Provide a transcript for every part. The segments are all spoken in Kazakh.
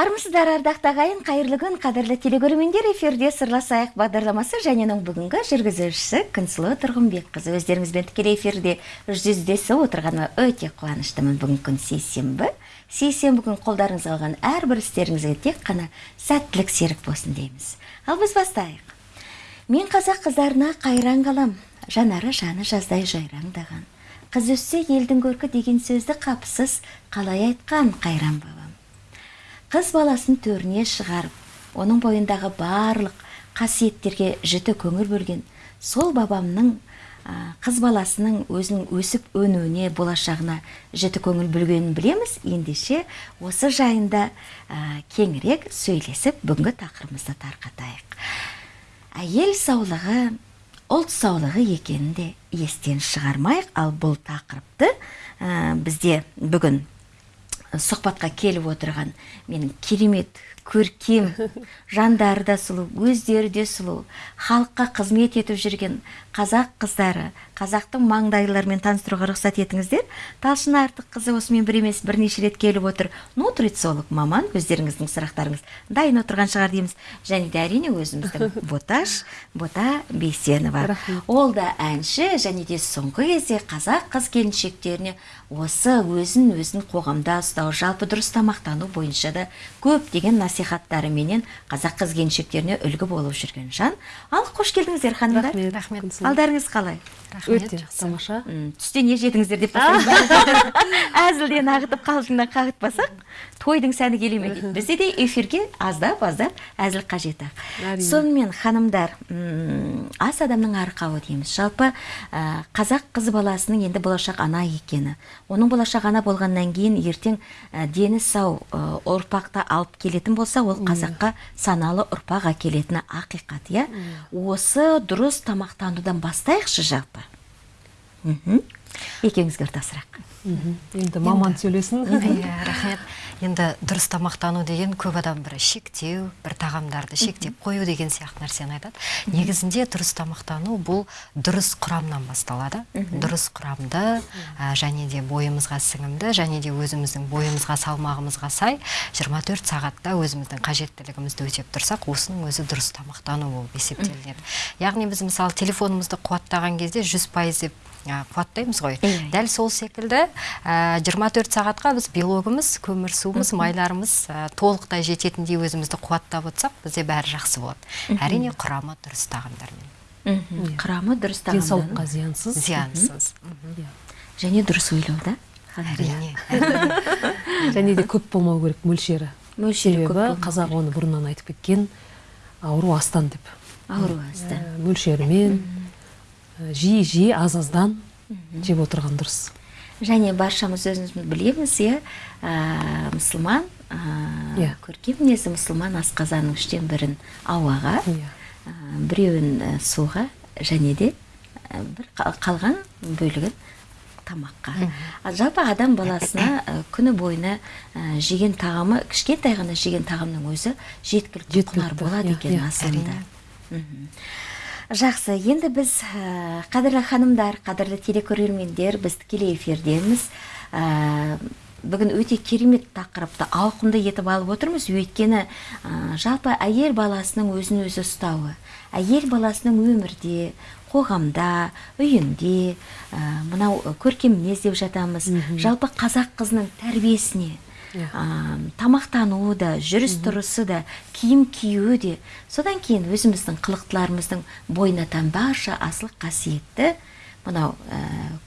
армысыздар ардақты ағайын қайырлы күн қадірлі телекөрермендер эфирде сырласайық бағдарламасы және оның бүгінгі жүргізушісі күнсұлу тұрғынбекқызы. Өздеріңізбен тікелей эфирде жүздесіп отырғаныма өте қуаныштымын. Бүгінгі күн сейсенбі. Сейсенбі күн қолдарыңызға алған әрбір істеріңізге тек қана сәттілік серік болсын дейміз. Ал біз бастайық. Мен қазақ қыздарына қайран қалам жанары жаны жаздай жайраңдаған қыз өссе елдің көркі деген сөзді қапысыз қалай айтқан қайран бабам қыз баласын төріне шығарып оның бойындағы барлық қасиеттерге жіті көңіл бөлген сол бабамның қыз баласының өзінің өсіп өнуіне болашағына жіті көңіл бөлгенін білеміз. Ендеше осы жайында кеңірек сөйлесіп бүгінгі тақырыбымызды тарқатайық. Әйел саулығы ұлт саулығы екенін де естен шығармайық. Ал бұл тақырыпты бізде бүгін сұхбатқа келіп отырған. Менің керемет көркем жандары да сұлу өздері де сұлу халыққа қызмет етіп жүрген қазақ қыздары қазақтың маңдайларымен таныстыруға рұқсат етіңіздер. Талшын артыққызы осымен бір емес бірнеше рет келіп отыр. Нутрициолог маман өздеріңіздің сұрақтарыңыз. Дайын отырған шығар дейміз. Және де әрине өзіміздің боташ бота бейсенова. Ол да әнші және де соңғы кезде қазақ қыз келіншектеріне осы өзін өзін қоғамда ұстау жалпы дұрыс тамақтану бойынша да көптеген насихаттарыменен қазақ қыз келіншектеріне үлгі болып жүрген жан. Ал қош келдіңіздер ханымдар. Рахмет. Алдарыңыз қалай? Өте тамаша. Түсте не жедіңіздер деп әзілден ағытып қалжыңнан қағытпасақ тойдың сәні келе ме дейді? Бізде де эфирге аздап аздап әзіл қажет ақ сонымен ханымдар ас адамның арқауы дейміз. Жалпы қазақ қыз баласының енді болашақ ана екені. Оның болашақ ана болғаннан кейін ертең дені сау ұрпақты алып келетін болса ол қазаққа саналы ұрпақ әкелетіні ақиқат иә? Осы дұрыс тамақтанудан бастайықшы жалпы екеуіңізге ортақ сұрақ енді маман сөйлесін. Иә рахмет. Енді дұрыс тамақтану деген көп адам бір шектеу бір тағамдарды шектеп қою деген сияқты нәрсені айтады. Негізінде дұрыс тамақтану бұл дұрыс құрамнан басталады. Дұрыс құрамды және де бойымызға сіңімді және де өзіміздің бойымызға салмағымызға сай 24 сағатта өзіміздің қажеттілігімізді өтеп тұрсақ осының өзі дұрыс тамақтану болып есептелінеді. Яғни біз мысалы телефонымызды қуаттаған кезде жүз пайыз деп қуаттаймыз ғой. Дәл сол секілді 24 сағатқа біз белогымыз көмір суымыз майларымыз толықтай жететіндей өзімізді қуаттап отырсақ бізде бәрі жақсы болады. Әрине құрамы дұрыс тағамдармен. Құрамы дұрыс тағамдар денсаулыққа зиянсыз. Зиянсыз және дұрыс ойлау да. Әрине. Және де көп болмау керек мөлшері. Мөлшері көп себебі қазақ оны бұрыннан айтып кеткен ауру астан деп. Ауру астан. Мөлшерімен жиі жиі аз аздан жеп отырған дұрыс. Және баршамыз өзіміз білеміз иә? Мұсылман иә. көркем мінезді мұсылман асқазанның үштен бірін ауаға біреуін суға және де бір қалған бөлігін тамаққа. Жалпы адам баласына күні бойына жеген тағамы кішкентай ғана жеген тағамның өзі жеткілікті құнар болады екен асылында. Жақсы енді біз қадірлі ханымдар қадірлі телекөрермендер біз тікелей эфирдеміз бүгін өте керемет тақырыпты ауқымды етіп алып отырмыз. Өйткені жалпы әйел баласының өзін өзі ұстауы әйел баласының өмірде қоғамда үйінде мынау көркем мінез деп жатамыз жалпы қазақ қызының тәрбиесіне тамақтануы да жүріс тұрысы да киім киюі де. Содан кейін өзіміздің қылықтыларымыздың бойына тән барша асыл қасиетті мынау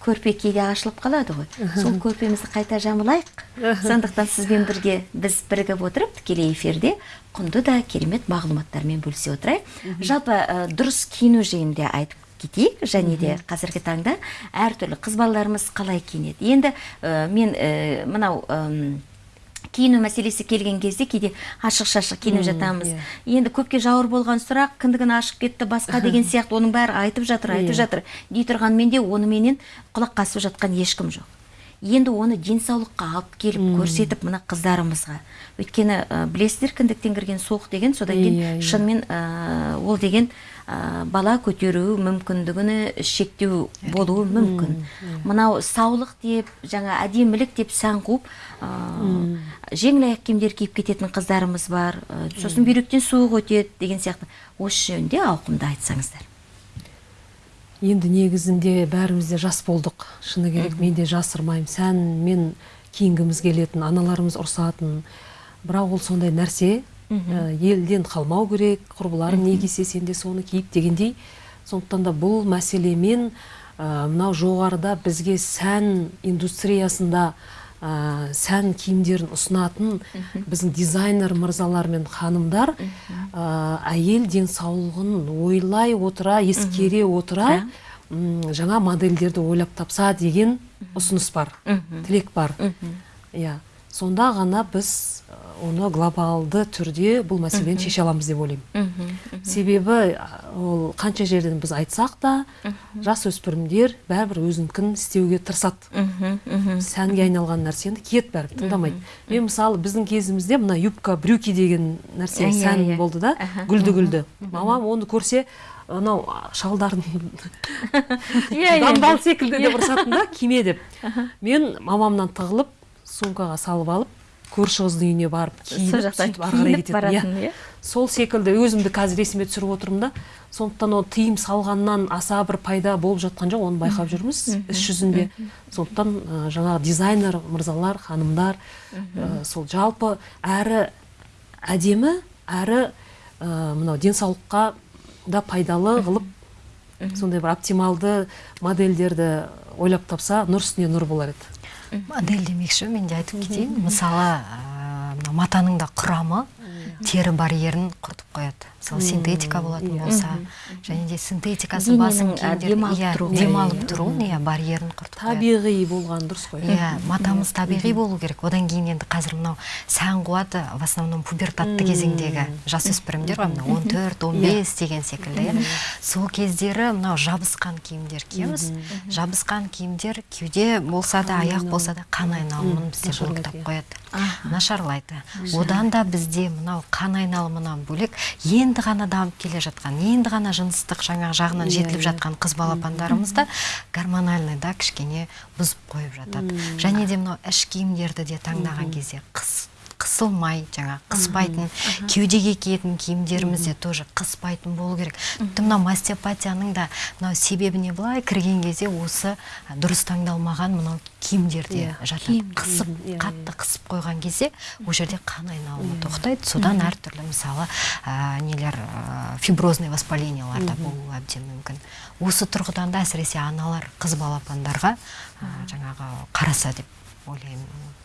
көрпе кейде ашылып қалады ғой. Сол көрпемізді қайта жамылайық. Сондықтан сізбен бірге біз бірігіп отырып тікелей эфирде құнды да керемет мағлұматтармен бөлісе отырайық. Жалпы дұрыс киіну жайында айтып кетейік. Және де қазіргі таңда әртүрлі қыз балаларымыз қалай киінеді? Енді мен мынау киіну мәселесі келген кезде кейде ашық шашық киініп жатамыз. енді көпке жауыр болған сұрақ кіндігін ашып кетті басқа деген сияқты оның бәрі айтып жатыр айтып жатыр. Дей тұрғанмен де оныменен құлақ қасып жатқан ешкім жоқ. Енді оны денсаулыққа алып келіп көрсетіп мына қыздарымызға. Өйткені ә, білесіздер кіндіктен кірген суық деген содан кейін Иә, иә. шынымен ә, ол деген бала көтеру мүмкіндігіне шектеу болуы мүмкін. Мынау саулық деп жаңа әдемілік деп сән қуып жеңіл аяқ киімдер киіп кететін қыздарымыз бар. Сосын бүйректен суық өтеді деген сияқты. Осы жөнінде ауқымды айтсаңыздар. Енді негізінде бәріміз де жас болдық. Шыны керек мен де жасырмаймын. Сәнмен киінгіміз келетін аналарымыз ұрсатын. Бірақ ол сондай нәрсе елден қалмау керек құрбыларың не кисе сен де соны киіп дегендей. Сондықтан да бұл мәселемен ә, мынау жоғарыда бізге сән индустриясында ә, сән киімдерін ұсынатын біздің дизайнер мырзалар мен ханымдар ә, әйел денсаулығын ойлай отыра ескере отыра жаңа модельдерді ойлап тапса деген ұсыныс бар тілек бар. Иә. Сонда ғана біз оны глобалды түрде бұл мәселені шеше аламыз деп ойлаймын. Себебі ол қанша жерден біз айтсақ та жасөспірімдер бәрібір өзінікін істеуге тырысады. Сәнге айналған нәрсені киеді бәрібір тыңдамайды. мен мысалы біздің кезімізде мына юбка брюки деген нәрсе Иә, сән иә. болды да гүлді гүлді. мамам оны көрсе анау шалдарын Иә, иә. дамбал секілді деп ұрсатын да киме? деп. Мен мамамнан тығылып сумкаға салып алып көрші қыздың үйіне барып Сол киініп сөйтіп ары қарай кететін баратын, иә? сол секілді өзімді қазір есіме түсіріп отырмын да. Сондықтан ол тыйым салғаннан аса бір пайда болып жатқан жоқ оны байқап жүрміз іс жүзінде. Сондықтан ә, жаңағы дизайнер мырзалар ханымдар ә, сол жалпы әрі әдемі әрі ә, мынау денсаулыққа да пайдалы қылып сондай бір оптималды модельдерді ойлап тапса нұр үстіне нұр болар еді. Модель демекші мен де айтып кетейін. Мысалы мына матаның да құрамы. Тері барьерін құртып қояды. Мысалы синтетика болатын болса және де синтетикасы киімдер демалып иә, тұру. демалып тұру иә барьерін құртып қояды. Табиғи болған дұрыс қой. Иә матамыз табиғи болу керек. Одан кейін енді қазір мынау сән қуаты в основном пубертатты кезеңдегі жасөспірімдер ғой мына он төрт он бес деген секілді иә. Сол кездері мынау жабысқан киімдер киеміз. Жабысқан киімдер кеуде болса да аяқ болса да қан айналымын бізде иә. қояды. Нашарлайды. Одан да бізде мынау қан айналымынан бөлек енді ғана дамып келе жатқан енді ғана жыныстық жаңағы жағынан Иә, жетіліп иә. жатқан қыз балапандарымыз да гормональный да кішкене бұзып қойып жатады. Және де мынау іш киімдерді де таңдаған кезде қыс қысылмай жаңа қыспайтын кеудеге киетін киімдеріміз де тоже қыспайтын болу керек. Тіпті мынау мастеопатияның да мынау себебіне былай кірген кезде осы дұрыс таңдалмаған мынау киімдер де Иә, жатады қысып иә, қатты қысып қойған кезде ол жерде қан айналымы тоқтайды. Содан әртүрлі мысалы ә, нелер ә, фиброзный воспалениялар да болуы әбден мүмкін. Осы тұрғыдан да әсіресе аналар қыз балапандарға ә, жаңағы қараса деп ойлаймын.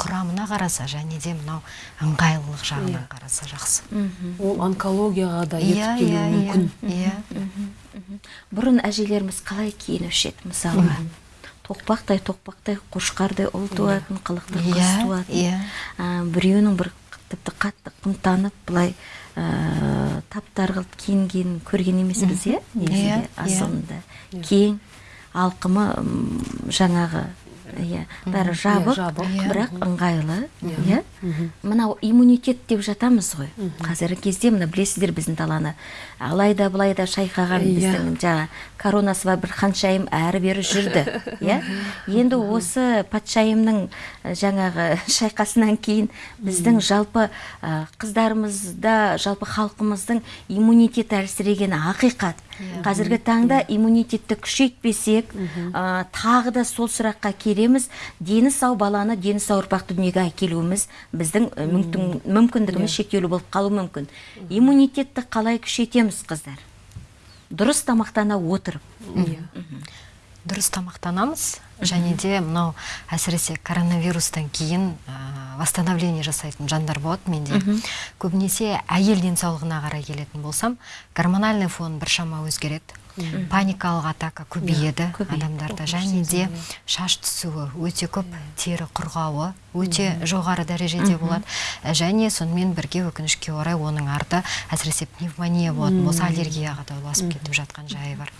Құрамына қараса және де мынау ыңғайлылық жағынан қараса жақсы. Ол онкологияға да иә ертіп келуі иә мүмкін. Иә иә бұрын әжелеріміз қалай киінуші еді? Мысалға тоқпақтай тоқпақтай қошқардай ұл туатын қылықты қыз Иә, туатын. иә. А, біреуінің бір тіпті қатты қымтанып былай ә, таптар қылып киінгенін көрген емеспіз иә? Иә, негізінде иә. асылында. Кең алқымы жаңағы иә бәрі жабық жабық. Иә. бірақ ыңғайлы иә. Мынау иммунитет деп жатамыз ғой. Қазіргі кезде мына білесіздер біздің даланы. Алайда былайда шайқаған Иә. біздің жаңа коронасы бар бір ханшайым әрі бері жүрді иә. Енді осы патшайымның ә, жаңағы шайқасынан кейін біздің жалпы ә, қыздарымызда жалпы халқымыздың иммунитеті әлсірегені ақиқат. Қазіргі таңда иммунитетті күшейтпесек ә, тағы да сол сұраққа келеміз. Дені сау баланы дені сау ұрпақты дүниеге әкелуіміз біздің мүмкін- мүмкіндігіміз шектеулі болып қалуы мүмкін. Иммунитетті қалай күшейтеміз қыздар? Дұрыс тамақтана отырып. Дұрыс тамақтанамыз. Және де мынау әсіресе коронавирустан кейін ә, восстановление жасайтын жандар болады менде. Көбінесе әйел денсаулығына қарай келетін болсам гормональный фон біршама өзгереді. Паникалық атака көбейеді адамдарда. Және де шаш түсуі өте көп тері құрғауы өте жоғары дәрежеде болады. Ә, және сонымен бірге өкінішке орай оның арты әсіресе пневмония болатын болса аллергияға да ұласып кетіп жатқан жайы бар.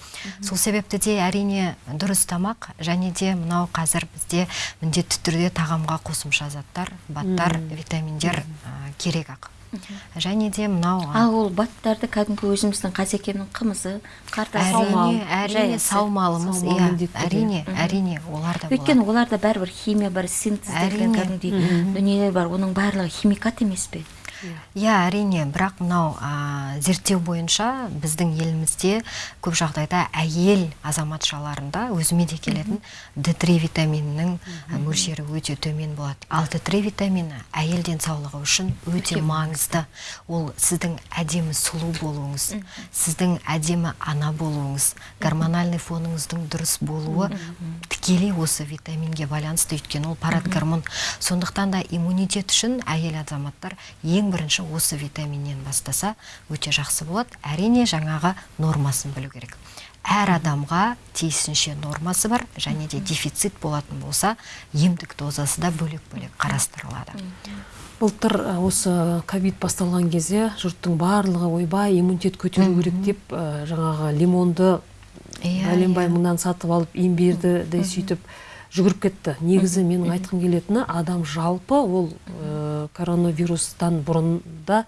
Сол себепті де әрине дұрыс тамақ және де мынау қазір бізде міндетті түрде тағамға қосымша заттар баттар витаминдер керек ақ. Және де мынау а? Ол баттарды кәдімгі өзіміздің қазекемнің қымызы қарта әрине әрине саумалымыз Саумал иә. әрине әрине олар да болады. өйткені оларда бәрібір химия бар синтезделген Әрине. кәдімгідей дүниелер бар. Оның барлығы химикат емес пе? Иә әрине бірақ мынау а, зерттеу бойынша біздің елімізде көп жағдайда әйел азаматшаларында өзіме де келетін д3 витаминінің а, мөлшері өте төмен болады. Ал д3 витамині әйел денсаулығы үшін өте маңызды. ол сіздің әдемі сұлу болуыңыз сіздің әдемі ана болуыңыз гормональный фоныңыздың дұрыс болуы тікелей осы витаминге байланысты. Өйткені ол парад гормон сондықтан да иммунитет үшін әйел азаматтар ең бірінші осы витаминнен бастаса өте жақсы болады. Әрине жаңағы нормасын білу керек. Әр адамға тиісінше нормасы бар және де дефицит болатын болса емдік дозасы да бөлек бөлек қарастырылады. Былтыр осы ковид басталған кезде жұрттың барлығы ойбай иммунитет көтеру керек деп ә, жаңағы лимонды Иә, бәленбай иә. мыңнан сатып алып емберді де сөйтіп жүгіріп кетті. Негізі менің айтқым келетіні адам жалпы ол ә, коронавирустан бұрын да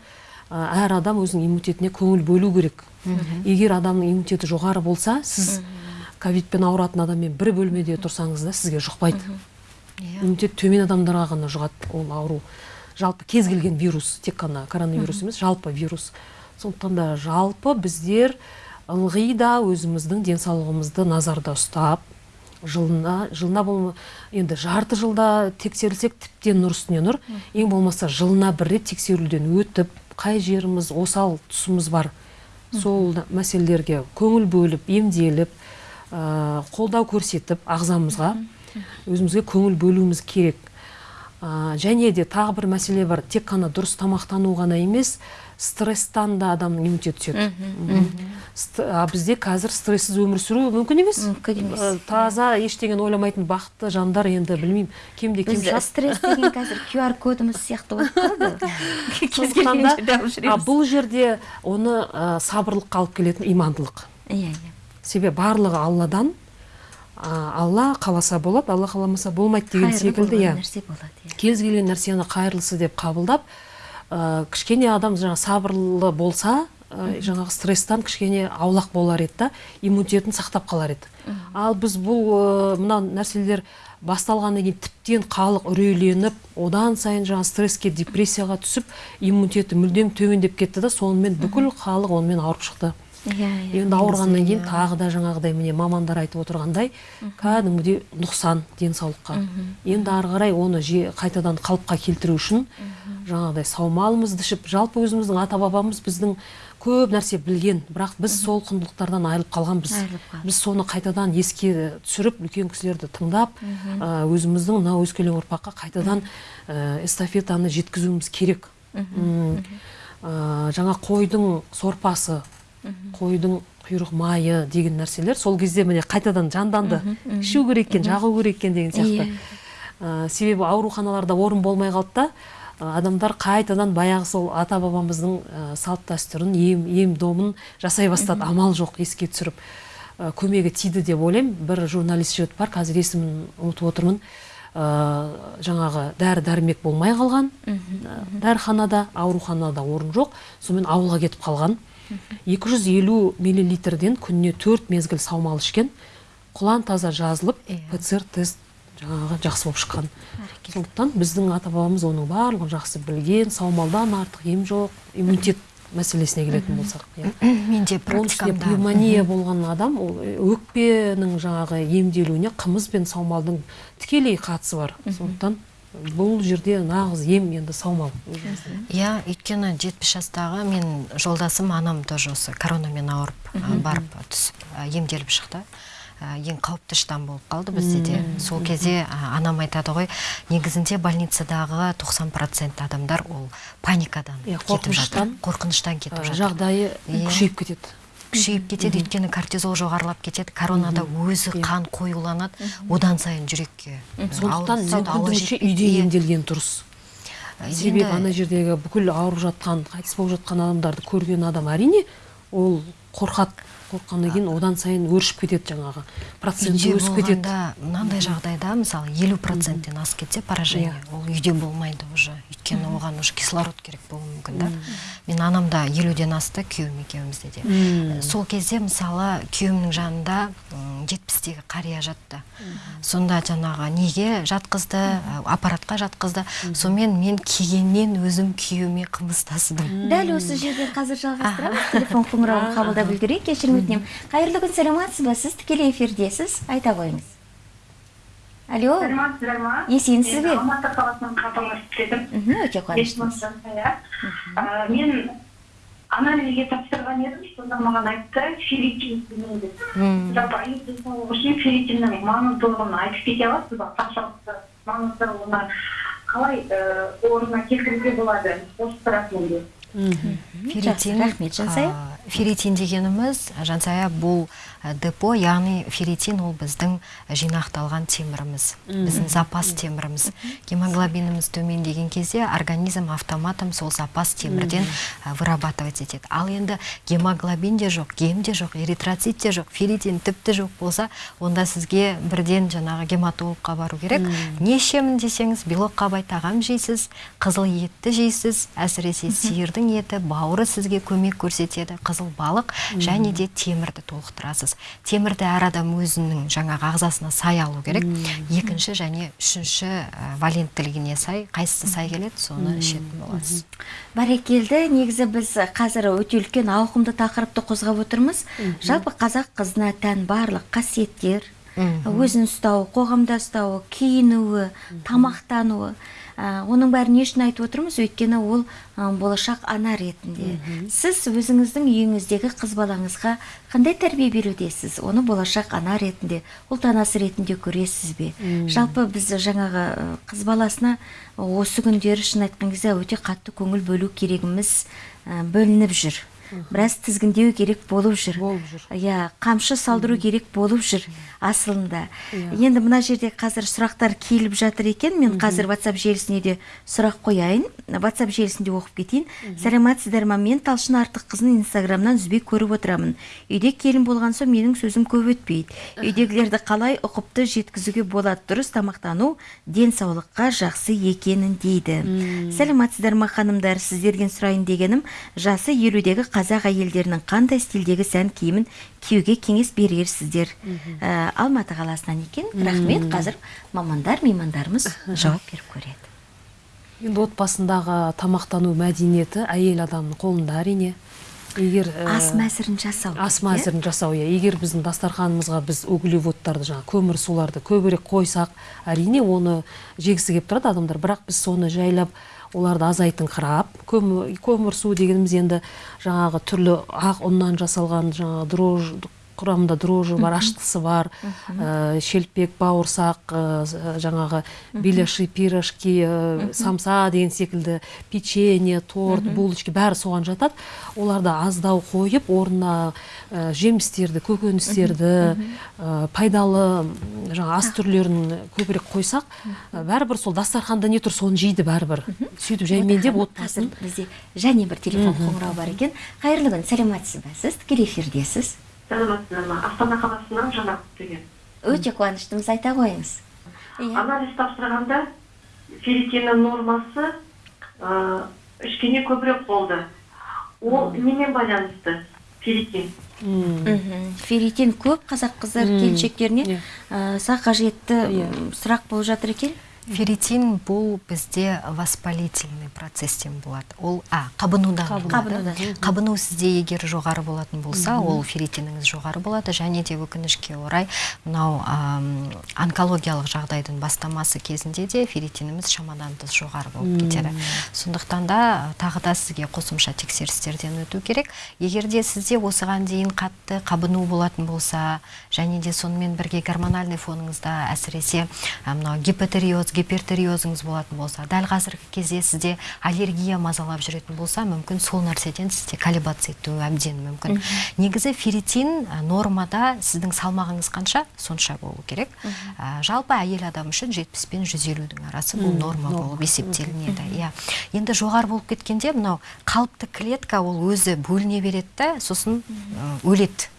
ә, әр адам өзінің иммунитетіне көңіл бөлу керек. Егер адамның иммунитеті жоғары болса сіз ковидпен ауыратын адаммен бір бөлмеде тұрсаңыз да сізге жұқпайды. Иммунитет төмен адамдарға ғана жұғады ол ауру. Жалпы кез келген вирус тек қана коронавирус емес жалпы вирус. Сондықтан да жалпы біздер ылғи да өзіміздің денсаулығымызды назарда ұстап жылына жылына болма енді жарты жылда тексерілсек тіптен нұр үстіне нұр. Ең болмаса жылына бір рет тексеруден өтіп қай жеріміз осал тұсымыз бар. Сол мәселелерге көңіл бөліп емделіп ә, қолдау көрсетіп ағзамызға өзімізге көңіл бөлуіміз керек. Ә, және де тағы бір мәселе бар. Тек қана дұрыс тамақтану ғана емес стресстан да адамның иммунитеті түседі а бізде қазір стрессіз өмір сүру мүмкін емес. Мүмкін емес. Таза ештеңені ойламайтын бақытты жандар енді білмеймін. Кемде кем стресс деген қазір qr кодымыз сияқты болып қалды кез келген жерде алып а, жүреміз бұл жерде оны сабырлыққа алып келетін имандылық. Иә иә. Себебі барлығы алладан алла қаласа болады алла қаламаса болмайды деген секілді иә. иә. Кез келген нәрсені қайырлысы деп қабылдап ә, кішкене адам жаңа сабырлы болса ә, жаңағы стресстан кішкене аулақ болар еді да иммунитетін сақтап қалар еді. Ал біз бұл ә, мына нәрселер басталғаннан кейін тіптен халық үрейленіп одан сайын жаңа стресске депрессияға түсіп иммунитеті мүлдем төмендеп кетті да сонымен бүкіл халық онымен ауырып шықты. Иә иә енді ауырғаннан кейін тағы да жаңағыдай міне мамандар айтып отырғандай кәдімгідей нұқсан денсаулыққа. Енді ары қарай оны же- қайтадан қалыпқа келтіру үшін жаңағыдай саумалымызды ішіп жалпы өзіміздің ата бабамыз біздің көп нәрсе білген бірақ біз сол құндылықтардан айырылып қалғанбыз біз соны қайтадан еске түсіріп үлкен кісілерді тыңдап өзіміздің мына өскелең ұрпаққа қайтадан ә, эстафетаны жеткізуіміз керек. Жаңа қойдың сорпасы қойдың құйрық майы деген нәрселер сол кезде міне қайтадан жанданды. Ішу керек екен жағу керек екен деген сияқты. Ә, себебі ауруханаларда орын болмай қалды да адамдар қайтадан баяғы сол ата бабамыздың ә, салт дәстүрін ем ем домын жасай бастады. Амал жоқ еске түсіріп. Ә, көмегі тиді деп ойлаймын. Бір журналист жігіт бар қазір есімін ұмытып отырмын. Ә, жаңағы дәрі дәрмек болмай қалған. Дәріханада ауруханада орын жоқ. Сонымен ауылға кетіп қалған. 250 миллилитрден күніне төрт мезгіл саумал ішкен құлан таза жазылып Иә. пцр тест жаңағы жақсы болып шыққан. Сондықтан біздің ата бабамыз оның барлығын жақсы білген саумалдан артық ем жоқ иммунитет мәселесіне келетін болсақ иә. Менде практикамда. пневмония болған адам ол өкпенің жаңағы емделуіне қымыз бен саумалдың тікелей қатысы бар. Сондықтан бұл жерде нағыз ем енді саумал иә өйткені жетпіс жастағы мен жолдасым анам тоже осы коронамен ауырып барып түсіп емделіп шықты. Ең қауіпті штамм болып қалды бізде де. Сол кезде анам айтады ғой негізінде больницадағы 90% адамдар ол паникадан Иә, кетіп жатыр қорқыныштан. кетіп жатыр. жағдайы Иә. күшейіп кетеді. Күшейіп кетеді өйткені кортизол жоғарылап кетеді коронада өзі қан қоюланады. Одан сайын жүрекке сондықтан мүмкіндігінше үйде Иә. емделген дұрыс. Себебі ана жердегі бүкіл ауырып жатқан қайтыс болып жатқан адамдарды көрген адам әрине ол қорқады қорыққаннан кейін одан сайын өршіп кетеді жаңағы проценті өсіп кетеді. мынандай жағдайда мысалы елу проценттен асып кетсе поражение. Иә. ол үйде болмайды уже. Өйткені оған уже кислород керек болуы мүмкін да. Мен анамда елуден асты күйеуім екеумізде де. Мм. сол кезде мысалы күйеуімнің жанында жетпістегі қария жатты. Сонда жаңағы неге жатқызды? Ә, аппаратқа жатқызды. Сонымен мен келгеннен өзім күйеуіме қымыз тасыдым дәл осы жерде қазір жалғастырамыз. Телефон қоңырауын қабылдап үлгерейік. Кешірім өтінемін. Қайырлы күн саламатсыз ба? Сіз тікелей эфирдесіз. Айта қойыңыз алло? Саламатсыздар ма Есенсіз бе? мен алматы қаласынан хабарласып едім мхм, өте қуаныштымыз жансая Ә, мен анализге тапсырған едім сонда маған айтты ферритин жалпы аю денсаулығы үшін ферритиннің маңыздылығын айтып кете аласыз ба? Қаншалықты маңыздылығына қалай орнына келтіруге болады? Осы сұрақ менде жақсы, рахмет, Жансая. ферритин дегеніміз жансая бұл депо яғни ферритин ол біздің жинақталған теміріміз біздің запас теміріміз. Гемоглобиніміз төмендеген кезде организм автоматом сол запас темірден а, вырабатывать етеді. Ал енді гемоглобин де жоқ гем де жоқ эритроцит те жоқ ферритин тіпті жоқ болса онда сізге бірден жаңағы гематологқа бару керек. Не ішемін десеңіз белокқа бай тағам жейсіз қызыл етті жейсіз әсіресе сиырдың еті бауыры сізге көмек көрсетеді қызыл балық және де темірді толықтырасыз. Темірді әр адам өзінің жаңағы ағзасына сай алу керек. Екінші және үшінші ә, валенттілігіне сай қайсысы сай келеді соны ішетін боласыз. Бәрекелді негізі біз қазір өте үлкен ауқымды тақырыпты қозғап отырмыз. Жалпы қазақ қызына тән барлық қасиеттер өзін ұстауы қоғамда ұстауы киінуі тамақтануы. Ә, оның бәрін не үшін айтып отырмыз өйткені ол ә, болашақ ана ретінде. Сіз өзіңіздің үйіңіздегі қыз балаңызға қандай тәрбие берудесіз? Оны болашақ ана ретінде ұлт анасы ретінде көресіз бе? Жалпы біз жаңағы қыз баласына осы күндері шын айтқан кезде өте қатты көңіл бөлу керегіміз ә, бөлініп жүр. Біраз тізгіндеу керек болып жүр. Болып жүр. иә қамшы салдыру керек болып жүр. Асылында. Енді мына жерде қазір сұрақтар келіп жатыр екен. Мен қазір WhatsApp желісіне де сұрақ қояйын. WhatsApp желісінде оқып кетейін. Сәлеметсіздер ма? Мен талшын артыққызын инстаграмнан үзбей көріп отырамын. Үйде келін болған соң менің сөзім көп өтпейді. Үйдегілерді қалай ұқыпты жеткізуге болады? Дұрыс тамақтану денсаулыққа жақсы екенін дейді. Сәлеметсіздер ма ханымдар? Сіздерден сұрайын дегенім жасы елудегі қазақ әйелдерінің қандай стильдегі сән киімін киюге кеңес берерсіздер. Ә, алматы қаласынан екен. Рахмет қазір мамандар меймандарымыз жауап беріп көреді. Енді отбасындағы тамақтану мәдениеті әйел адамның қолында әрине. Егер ә, ас мәзірін жасау ас иә? мәзірін жасау иә. Егер біздің дастарханымызға біз углеводтарды жаңағы көмір суларды көбірек қойсақ әрине оны жегісі келіп тұрады адамдар. Бірақ біз соны жайлап оларды азайтыңқырап көмір, көмір су дегеніміз енді жаңағы түрлі ақ ұннан жасалған жаңағы дрож құрамында дрожжи бар аштысы бар ә, шелпек бауырсақ ә, жаңағы беляши пирожки ә, самса деген секілді печенье торт булочки бәрі соған жатады. Оларды аздау қойып орнына жемістерді көкөністерді пайдалы м, жаңа ас түрлерін көбірек қойсақ бәрібір сол дастарханда не тұр соны жейді бәрібір. Сөйтіп жаймендеп қазір отбасын. бізде және бір телефон қоңырау бар екен. Қайырлы күн сәлеметсіз ба сіз? Тікелей эфирдесіз. Саламатсыздар ма астана қаласынан жанар деген. Өте қуаныштымыз айта қойыңыз иә. Анализ тапсырғанда ферритиннің нормасы ә, кішкене көбірек болды. Ол немен байланысты? Ферритин мхм. ферритин көп қазақ қыздар келіншектеріне иә. аса қажетті Иә. сұрақ болып жатыр екен. Ферритин бұл бізде воспалительный процесстен болады ол а қабынудан. Қабынудан. қабыну сізде егер жоғары болатын болса ол ферритиніңіз жоғары болады. Және де өкінішке орай мынау онкологиялық жағдайдың бастамасы кезінде де ферритиніміз шамадан тыс жоғары болып кетеді. Сондықтан да тағы да сізге қосымша тексерістерден өту керек. Егер де сізде осыған дейін қатты қабыну болатын болса және де сонымен бірге гормональный фоныңызда әсіресе мынау гипотериоз гипертериозыңыз болатын болса дәл қазіргі кезде сізде аллергия мазалап жүретін болса мүмкін сол нәрседен сізде колебация етуі әбден мүмкін. Негізі ферритин нормада сіздің салмағыңыз қанша? Сонша болу керек. Ә, жалпы әйел адам үшін 70 пен 150-дің арасы бұл норма болып есептелінеді. Иә. Енді жоғары болып кеткенде мынау қалыпты клетка ол өзі бөліне береді да сосын өледі.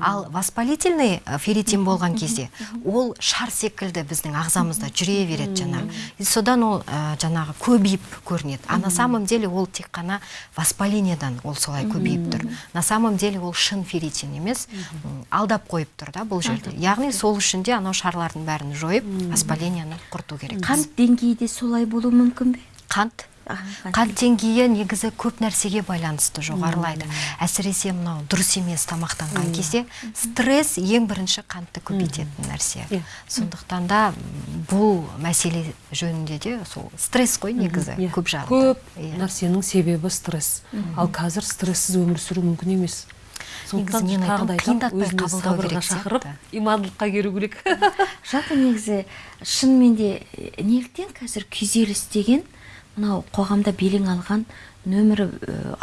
Ал воспалительный ә, ферритин болған кезде ол шар секілді біздің ағзамызда жүре береді жаңағы. И содан ол ә, жаңағы көбейіп көрінеді. А на самом деле ол тек қана воспалениедан ол солай көбейіп тұр. на самом деле ол шын ферритин емес. Алдап қойып тұр да бұл жерде. Яғни сол үшін де анау шарлардың бәрін жойып воспаленияны құрту керек. Қант деңгейі де солай болуы мүмкін бе? Қант қант деңгейі негізі көп нәрсеге байланысты жоғарылайды. Әсіресе мынау дұрыс емес тамақтанған кезде стресс ең бірінші қантты көбейтетін нәрсе. Иә. сондықтан да бұл мәселе жөнінде де сол стресс қой негізі Иә. көп жағында. Көп Иә. нәрсенің себебі стресс. Ал қазір стрессіз өмір сүру мүмкін емес. Сондықтан мен айтамын, қиындатпай қабылдау керек шақырып имандылыққа келу керек. Жалпы негізі шынымен де неліктен қазір күйзеліс деген мынау қоғамда белең алған нөмірі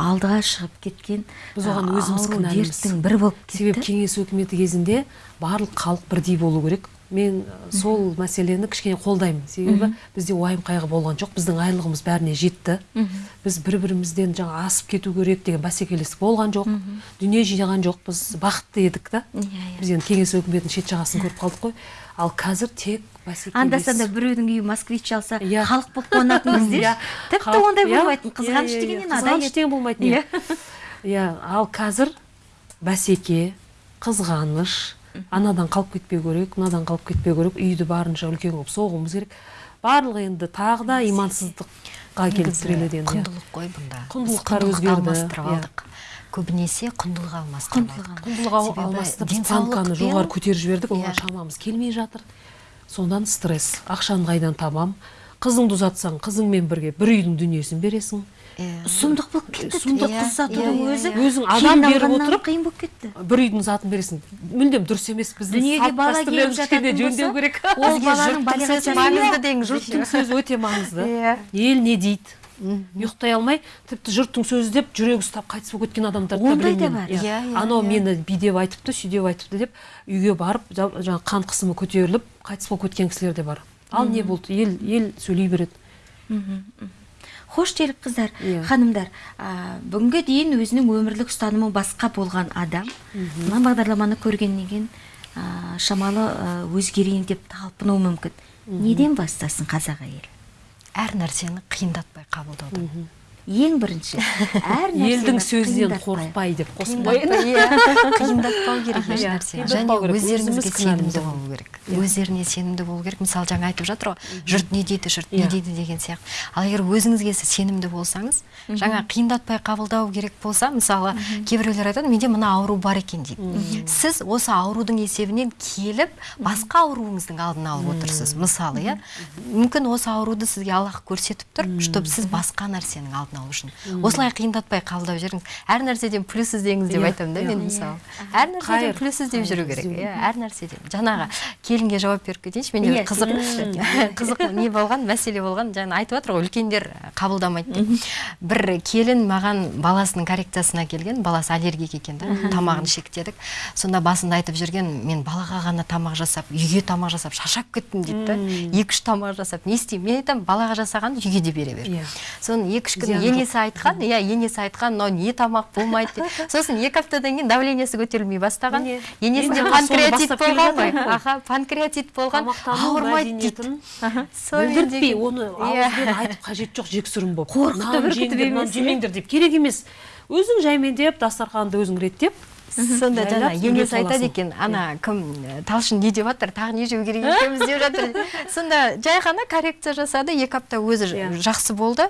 алдыға шығып кеткен Біз оған өзіміз кінәліміз. дерттің бірі болып себебі кетті кеңес өкіметі кезінде барлық халық бірдей болу керек. Мен сол мәселені кішкене қолдаймын. Себебі бізде уайым қайғы болған жоқ. Біздің айлығымыз бәріне жетті. Біз бір бірімізден жаңа асып кету керек деген бәсекелестік болған жоқ. Дүние жинаған жоқпыз. Бақытты едік та. Иә, иә. біз енді кеңес өкіметінің шет жағасын көріп қалдық қой. Ал қазір тек бәсекелес анда санда біреудің үйі москвич алса Иә. халық болып қуанатынбыз Иә. деші тіпті Халық- ондай иә, болмайтын иә, қызғаныш иә, иә. адай қызғаныш деген болмайтын иә. иә ал қазір бәсеке қызғаныш анадан қалып кетпеу керек мынадан қалып кетпеу керек үйді барынша үлкен қылып соғуымыз керек барлығы енді тағы да имансыздыққа келіп тіреледі енді иә. құндылық қой бұнда Құндылықтар өзгерді, алмастырып иә. алдық көбінесе құндылық алмастырып Құндылық алмастырып денсаулық жоғары көтеріп жібердік оған Иә. шамамыз келмей жатыр. Содан стресс. Ақшаны қайдан табам? Қызыңды ұзатсаң қызыңмен бірге бір үйдің дүниесін бересің. Иә. сұмдық болып кетті. Сұмдық қыз ұзатудың иә, иә, өзі иә. Өзің адам беріп отырып, қиын болып кетті. бір үйдің затын бересің. Мүлдем дұрыс емес біздің дүниеге бала келіп кішкене жөндеу керек. ол баланың маңызды деңіз жұрттың сөзі өте маңызды. Иә. ел не дейді. Ұйықтай алмай тіпті жұрттың сөзі деп жүрегі ұстап қайтыс болып кеткен адамдарды да Ондай да бар. мен. Иә, иә, анау иә. мені бидеп айтыпты сүйдеп айтыпты деп үйге барып жа- жаңағы қан қысымы көтеріліп қайтыс болып кеткен кісілер де бар. Ал не болды? Ел ел сөйлей береді. Хош делік қыздар. Иә. ханымдар а, бүгінге дейін өзінің өмірлік ұстанымы басқа болған адам. Мына бағдарламаны көргеннен кейін а, шамалы өзгерейін деп талпынуы мүмкін. Неден бастасын қазақ әйелі? Әр нәрсені қиындатпай қабылдаудан ең бірінші әр елдің сөзінен қорықпай деп қиындатпай иә. Қиындатпау керек еш Иә, нәрсені және өздеріңізге сенімді болу керек. Өздеріне сенімді болу керек. Мысалы жаңа айтып жатыр ғой жұрт не дейді жұрт не Иә. дейді деген сияқты. Ал егер өзіңізге сіз сенімді болсаңыз жаңа қиындатпай қабылдау керек болса мысалы кейбіреулер айтады менде мына ауру бар екен дейді. Сіз осы аурудың есебінен келіп басқа ауруыңыздың алдын алып отырсыз. Мысалы иә. Мүмкін осы ауруды сізге аллах көрсетіп тұр чтобы сіз басқа нәрсенің алдын алу үшін. Осылай қиындатпай қабылдап жүріңіз. Әр нәрседен плюс іздеңіз деп Иә, айтамын да иә. мен мысалы. Әр нәрседен плюс іздеп жүру керек. Иә әр нәрседен. Жаңағы келінге жауап беріп кетейінші менде Иә, бір қызық қызық не болған мәселе болған жаңа айтып жатыр ғой үлкендер қабылдамайды деп. Бір келін маған баласының коррекциясына келген баласы аллергик екен да тамағын шектедік. Сонда басында айтып жүрген мен балаға ғана тамақ жасап үйге тамақ жасап шаршап кеттім дейді да. Екі үш тамақ жасап не істеймін мен айтамын балаға жасағанды үйге де бере бер. Иә. соны екі үш күн енесі айтқан иә енесі айтқан мынау не тамақ болмайды деп. Сосын екі аптадан кейін давлениесі көтерілмей бастаған. Енесінде панкреатит болған. ғой аха панкреатит болған. Ауырмайды дейді. оны Иә. ауызбен айтып қажет жоқ жексұрын болып. Қорқытып үркітіп иә. жемеңдер деп. Керек емес. Өзің жаймендеп дастарханды өзің реттеп сонда жаңа айтады екен ана кім ә, талшын не деп жатыр тағы не жеу керек екенбіз деп жатыр сонда жай ғана коррекция жасады екі апта өзі Иә. жақсы болды.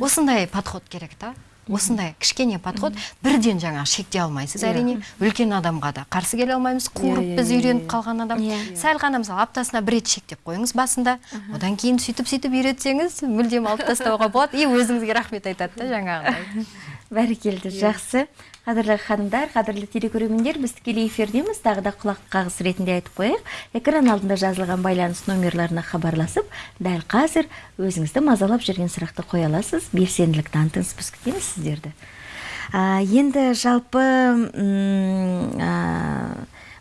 Осындай подход керек та. Осындай кішкене подход. Бірден жаңағы шектей алмайсыз әрине. Үлкен адамға да қарсы келе алмаймыз қуырып иә, біз иә, үйреніп иә. қалған адам. Иә. сәл ғана мысалы аптасына бір рет шектеп қойыңыз басында. Одан кейін сөйтіп сөйтіп үйретсеңіз мүлдем алып тастауға болады. И өзіңізге рахмет айтады да жаңағыдай бәрекелді жақсы. Қадірлі ханымдар қадірлі телекөрермендер біз тікелей эфирдеміз. Тағы да құлақ қағыс ретінде айтып қояйық. Экран алдында жазылған байланыс номерларына хабарласып дәл қазір өзіңізді мазалап жүрген сұрақты қоя аласыз. Белсенділік танытыңыз біз күтеміз сіздерді. А, енді жалпы а,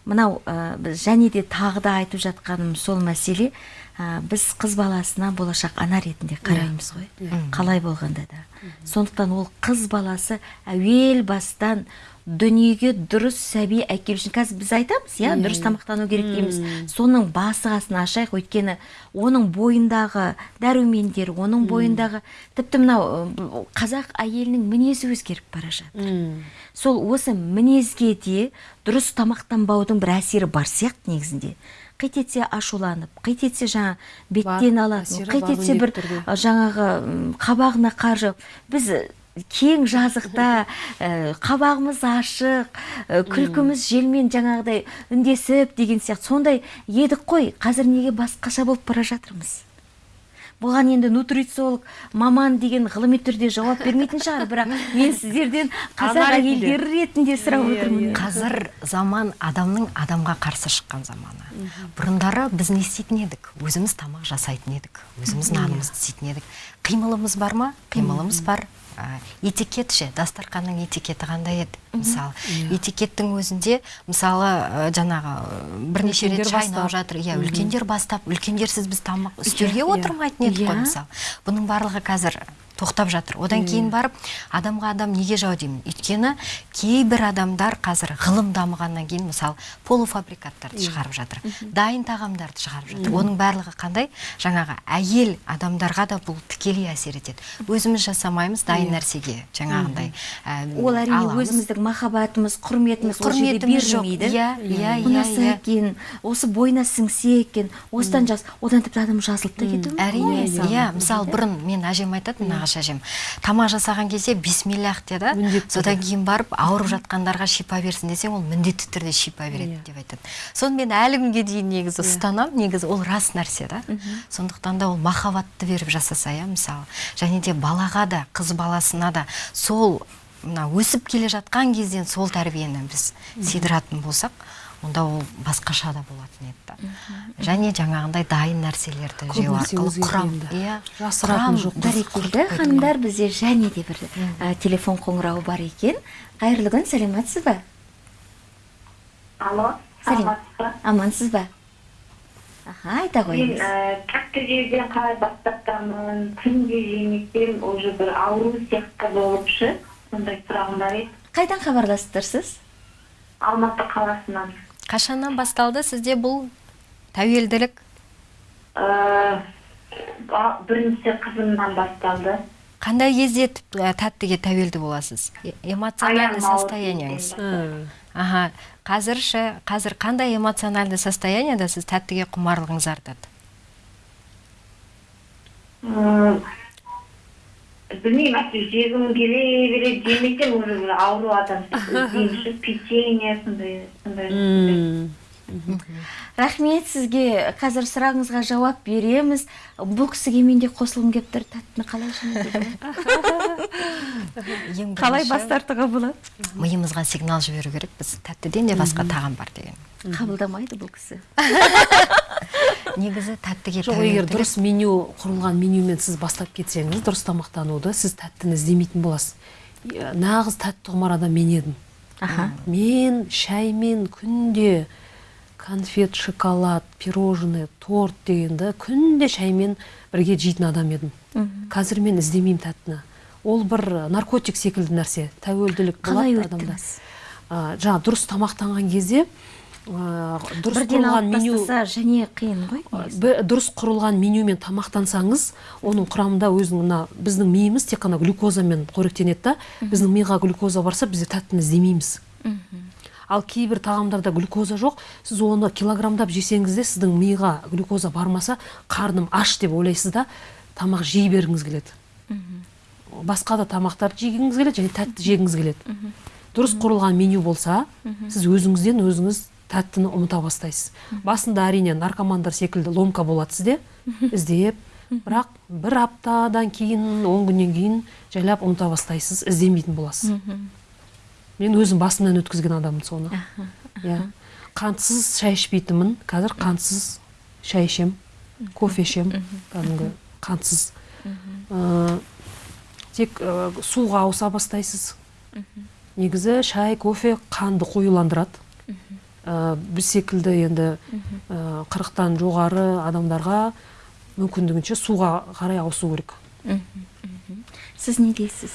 мынау біз және де тағы да айтып жатқаным сол мәселе. А, біз қыз баласына болашақ ана ретінде қараймыз ғой. Қалай болғанда да. Сондықтан ол қыз баласы әуел бастан дүниеге дұрыс сәби әкелу үшін. Қазір біз айтамыз иә дұрыс тамақтану керек дейміз. Соның басы қасын ашайық. Өйткені оның бойындағы дәрумендер оның бойындағы тіпті мынау қазақ әйелінің мінезі өзгеріп бара жатыр. Сол осы мінезге де дұрыс тамақтанбаудың бір әсері бар сияқты негізінде. Қит етсе ашуланып қит етсе жаңа беттен алатын қит етсе бір жаңағы қабағына қар жауып біз кең жазықта ә, қабағымыз ашық ә, күлкіміз желмен жаңағыдай үндесіп деген сияқты. Сондай едік қой. Қазір неге басқаша болып бара жатырмыз? Бұған енді нутрициолог маман деген ғылыми түрде жауап бермейтін шығар бірақ мен сіздерден қазақ әйелдері ретінде сұрап Иә, отырмын. иә. қазір заман адамның адамға қарсы шыққан заманы. Бұрындары біз не істейтін едік? Өзіміз тамақ жасайтын едік өзіміз нанымызды істейтін едік. Қимылымыз бар ма? Қимылымыз бар. Этикет ше дастарханның этикеті қандай еді мысалы этикеттің өзінде мысалы жаңағы бірнеше рет шайнап жатыр. Иә үлкендер бастап. Үлкендерсіз біз тамақ үстелге иә. отырмайтын едік қой Иә. мысалы бұның барлығы қазір тоқтап жатыр. Одан кейін барып адамға адам неге жау деймін? Өйткені кейбір адамдар қазір ғылым дамығаннан кейін мысалы полуфабрикаттарды шығарып жатыр дайын тағамдарды шығарып жатыр. Оның барлығы қандай? Жаңағы әйел адамдарға да бұл тікелей әсер етеді. Өзіміз жасамаймыз дайын нәрсеге жаңағындай ә, ол әрине өзіміздің махаббатымыз құрметіміз құрметіміз жоқ. иә иә иә иә. екен осы бойына сіңсе екен осыдан жаз одан тіпті адам жазылып та кетуі әрине иә. Мысалы. бұрын мен әжем айтатын нағашы әжем тамақ жасаған кезде бисмиллах деді содан кейін барып ауырып жатқандарға шипа берсін десең ол міндетті түрде шипа береді Иә. деп айтады. Соны мен әлі күнге дейін негізі ұстанамын. Негізі ол рас нәрсе да. Сондықтан да ол махаббатты беріп жасаса иә мысалы. Және де балаға да қыз баласына да сол мына өсіп келе жатқан кезден сол тәрбиені біз сыйдыратын болсақ онда ол басқаша да болатын еді. Да және жаңағындай дайын нәрселерді жеу арқылы құрам иә Жасыратын жоқ. бәрекелді қойдық. ханымдар бізде және де бір ә, телефон қоңырауы бар екен. Қайырлы күн сәлеметсіз ба? Алло Сәлем. амансыз ба? Аха айта мен қойыңыз. ә, тәтті жеуден қалай бастаптамын күнде жемесем уже бір ауру сияқты болып шы сондай сұрағым бар еді. Қайдан хабарласып тұрсыз алматы қаласынан. Қашаннан басталды сізде бұл тәуелділік? Ә, бірінші қызымнан басталды. Қандай кезде ә, тәттіге тәуелді боласыз? Эмоциональный состояниеңіз? аха қазір ше қазір қандай эмоциональный состояниеда сіз тәттіге құмарлығыңыз артады? Білмеймін әйтеуір жегім келе береді жемесем уже ауру адам сияқты іздеймін ше печенье сондай сондай. Рахмет сізге. Қазір сұрағыңызға жауап береміз. Бұл кісіге мен де қосылғым келіп тұр. Тәттіні қалай ең қалай бас тартуға болады? миымызға сигнал жіберу керек. Біз тәттіден де басқа тағам бар деген. Қабылдамайды бұл кісі. Негізі тәттіге жоқ егер дұрыс меню құрылған менюмен сіз бастап кетсеңіз дұрыс тамақтануды сіз тәттіні іздемейтін боласыз. Нағыз тәтті құмар адам мен едім. Аха. Мен шаймен күнде конфет шоколад пирожный торт дегенді күнде шаймен бірге жейтін адам едім. Қазір мен іздемеймін тәттіні ол бір наркотик секілді нәрсе тәуелділік қалай өттіңіз А, жаңа дұрыс тамақтанған кезде дұрыс бірден құрылған меню және қиын ғой дұрыс құрылған менюмен тамақтансаңыз оның құрамында өзінің мына біздің миымыз тек қана глюкозамен қоректенеді да біздің миға глюкоза барса біз тәттіні іздемейміз. Ал кейбір тағамдарда глюкоза жоқ. Сіз оны килограммдап жесеңіз де сіздің миға глюкоза бармаса қарным аш деп ойлайсыз да тамақ жей бергіңіз келеді. Басқа да тамақтарды жегіңіз келеді және тәтті жегіңіз келеді. Дұрыс құрылған меню болса сіз өзіңізден өзіңіз тәттіні ұмыта бастайсыз. Басында әрине наркомандар секілді ломка болады сізде іздеп бірақ бір аптадан кейін он күннен кейін жайлап ұмыта бастайсыз іздемейтін боласыз. Мен өзім басымнан өткізген адаммын соны. Иә. қантсыз шай ішпейтінмін. Қазір қантсыз шай ішемін кофе ішемін кәдімгі қантсыз. Ә, тек ә, суға ауыса бастайсыз. Негізі шай кофе қанды қоюландырады. Ә, біз секілді енді қырықтан жоғары адамдарға мүмкіндігінше суға қарай ауысу керек. Сіз не дейсіз?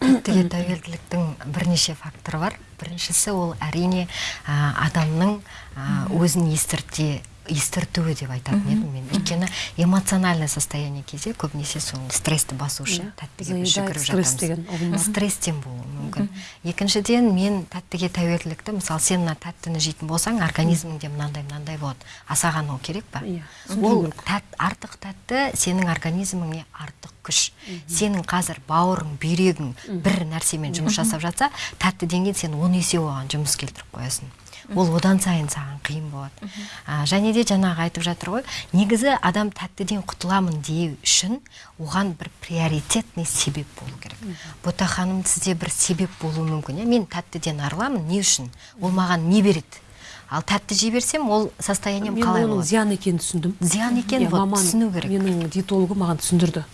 Тәттіге тәуелділіктің бірнеше факторы бар. Біріншісі ол әрине ә, адамның ә, өзін естірте естіртуі деп айтатын едім мен өйткені эмоциональный состояние кезде көбінесе сол стрессті басу үшін тәттіге жүгіріп жатамыз стресстен болуы мүмкін екіншіден мен тәттіге тәуелділікті мысалы сен мына тәттіні жейтін болсаң организміңде мынандай мынандай болады а саған ол керек па? Иә, ол тәт, артық тәтті сенің организміңе артық күш. Сенің қазір бауырың бүйрегің бір нәрсемен жұмыс жасап жатса тәттіден кейін сен он есе оған жұмыс келтіріп қоясың. Ол одан сайын саған қиын болады. А, және де жаңағы айтып жатыр ғой негізі адам тәттіден құтыламын деу үшін оған бір приоритетный себеп болу керек. Бота ханым сізде бір себеп болуы мүмкін иә? Мен тәттіден арыламын не үшін? Ол маған не береді? Ал тәтті жей берсем ол состоянием мен қалай оның болады? зиян екенін түсіндім. Зиян екенін Иә, вот түсіну керек. менің диетологым маған түсіндірді.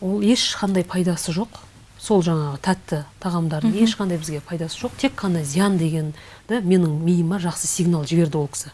Ол ешқандай пайдасы жоқ. Сол жаңағы тәтті тағамдардың ешқандай бізге пайдасы жоқ тек қана зиян дегенді менің миыма жақсы сигнал жіберді ол кісі.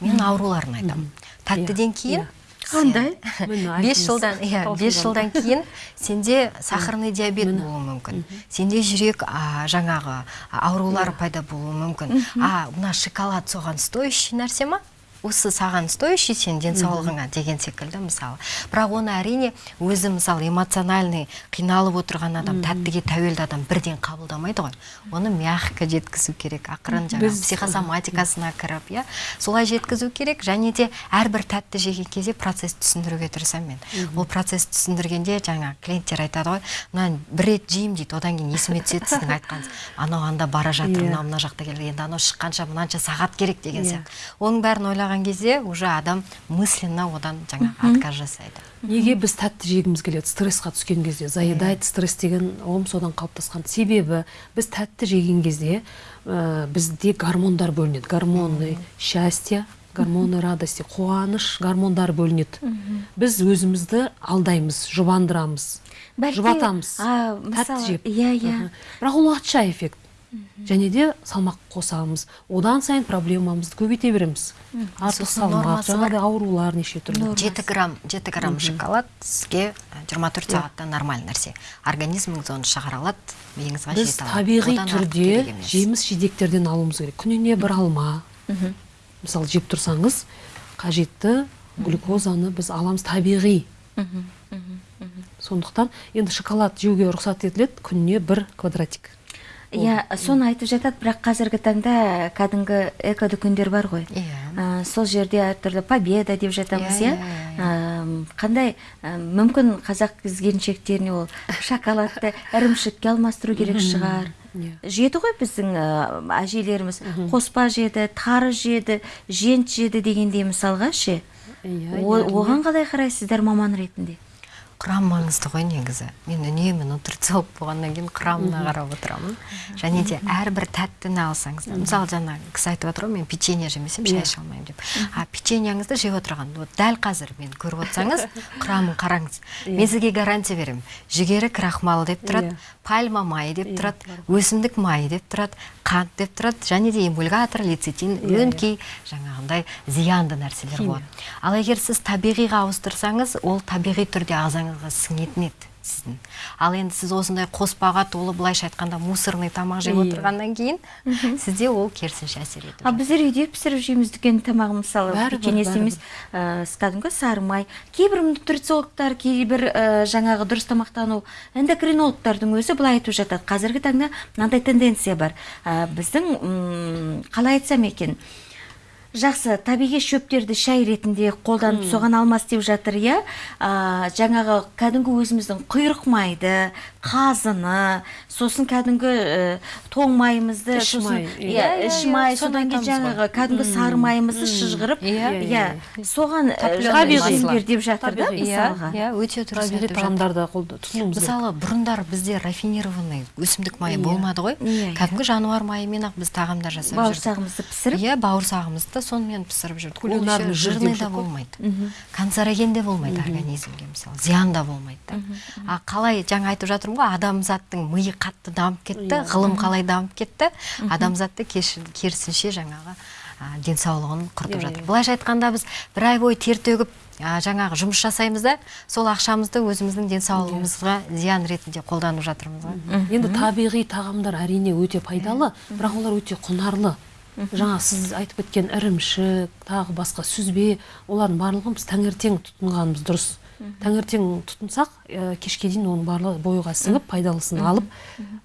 Мен ауруларын айтамын. Тәттіден кейін иә. қандай? Бес жылдан иә бес жылдан кейін сенде сахарный диабет болуы мүмкін. Сенде жүрек а, жаңағы аурулары пайда болуы мүмкін. А мына шоколад соған стоящий нәрсе ма? Осы саған стоящий сен денсаулығыңа деген секілді мысалы. Бірақ оны әрине өзі мысалы эмоциональный қиналып отырған адам тәттіге тәуелді адам бірден қабылдамайды ғой. Оны мягко жеткізу керек ақырын жаңағы психосоматикасына кіріп иә солай жеткізу керек. Және де әрбір тәтті жеген кезде процесс түсіндіруге тырысамын мен. Ол процесс түсіндіргенде жаңа клиенттер айтады ғой мына бір рет жеймін дейді одан кейін есіме түседі сіздің айтқаныңыз анау анда бара жатыр Иә. мынау мына жақта келді енді анау шыққанша мынанша сағат керек деген Иә. сияқты. Оның бәрін ойлаған кезде уже адам мысленно одан жаңағы отказ жасайды неге біз тәтті жегіміз келеді стрессқа түскен кезде? Заедает стресс деген ұғым содан қалыптасқан. Себебі біз тәтті жеген кезде ә, бізде гормондар бөлінеді. Гормоны счастья гормоны радости қуаныш гормондары бөлінеді. Біз өзімізді алдаймыз жұбандырамыз жұбатамыз. тәтті жеп. иә, иә. Бірақ ол уақытша эффект. Және де салмақ қосамыз. Одан сайын проблемамызды көбейте береміз. Артық салмақ жаңағыдай аурулар неше түрлі. Жеті грамм жеті грамм шоколад сізге жиырма төрт сағатта нормальный нәрсе. Организміңіз оны шығара алады миыңызға біз табиғи түрде жеміс жидектерден алуымыз керек. Күніне бір алма. Мысалы жеп тұрсаңыз қажетті глюкозаны біз аламыз табиғи. Сондықтан енді шоколад жеуге рұқсат етіледі күніне бір квадратик. Иә соны айтып жатады бірақ қазіргі таңда кәдімгі эко дүкендер бар ғой. Иә. Сол жерде әртүрлі победа деп жатамыз Иә, иә? иә, А, қандай мүмкін қазақ қыз келіншектеріне ол шоколадты ірімшікке алмастыру керек шығар. Иә. жеді ғой біздің әжелеріміз. Қоспа жеді тары жеді жент жеді дегендей мысалға ше? Иә, иә, оған қалай қарайсыздар маман ретінде? Құрам маңызды ғой негізі. Мен үнемі нутрициолог болғаннан кейін құрамына қарап отырамын. Және де әрбір тәттіні алсаңыз да мысалы жаңа кісі айтып жатыр ғой мен печенье жемесем шай іше алмаймын деп. А печеньяңызды жеп отырған вот дәл қазір мен көріп отырсаңыз құрамын қараңыз. Мен сізге гарантия беремін. Жүгері крахмал деп тұрады Иә. пальма майы деп тұрады өсімдік майы деп тұрады қант деп тұрады және де эмульгатор лецитин өңкей жаңағындай зиянды нәрселер болады. Ал егер сіз табиғиға ауыстырсаңыз ол табиғи түрде сіңетін еді сіздің. Ал енді сіз осындай қоспаға толы былайша айтқанда мусорный тамақ жеп отырғаннан кейін сізде ол керісінше әсер етіп ал біздер үйде пісіріп жейміз дүкен тамағын мысалы бәрібір. емес кәдімгі сары май кейбір нутрициологтар кейбір жаңағы дұрыс тамақтану эндокринологтардың өзі былай айтып жатады. Қазіргі таңда мынандай тенденция бар. Біздің қалай айтсам екен? Жақсы табиғи шөптерді шай ретінде қолданып соған алмас деп жатыр иә? Жаңағы кәдімгі өзіміздің құйрық майды қазыны сосын кәдімгі ә, тоң майымызды Іш сосын май, иә иә, иә, іш май соны содан кейін жаңағы кәдімгі сары майымызды шыжғырып Иә, соған жемдер масло. деп жатыр да Табиғи. иә мысалға. иә өте дұрыс табиғи жатыр. тағамдарды тұтынуымыз мысалы бұрындары бізде рафинированный өсімдік майы болмады ғой. кәдімгі жануар майымен ақ біз тағамдар жасап жүрдік. бауырсағымызды пісіріп? Иә бауырсағымызды сонымен пісіріп жүрдік. Ол кулинарный еще жир жирный да болмайды. Канцероген де болмайды организмге мысалы зиян да болмайды да. А қалай жаңа айтып жатырмын ғой адамзаттың миы қатты дамып кетті ғылым қалай дамып кетті адамзатты керісінше жаңағы денсаулығын құртып Иә, жатыр. иә. былайша айтқанда біз бір ай бойы тер төгіп жаңағы жұмыс жасаймыз да сол ақшамызды өзіміздің денсаулығымызға зиян ретінде қолданып жатырмыз ғой. Енді табиғи тағамдар әрине өте пайдалы бірақ олар өте құнарлы. Жаңа сіз айтып кеткен ірімшік тағы басқа сүзбе олардың барлығын біз таңертең тұтынғанымыз дұрыс. Таңертең тұтынсақ ә, кешке дейін оның барлығы бойға сіңіп пайдалысын алып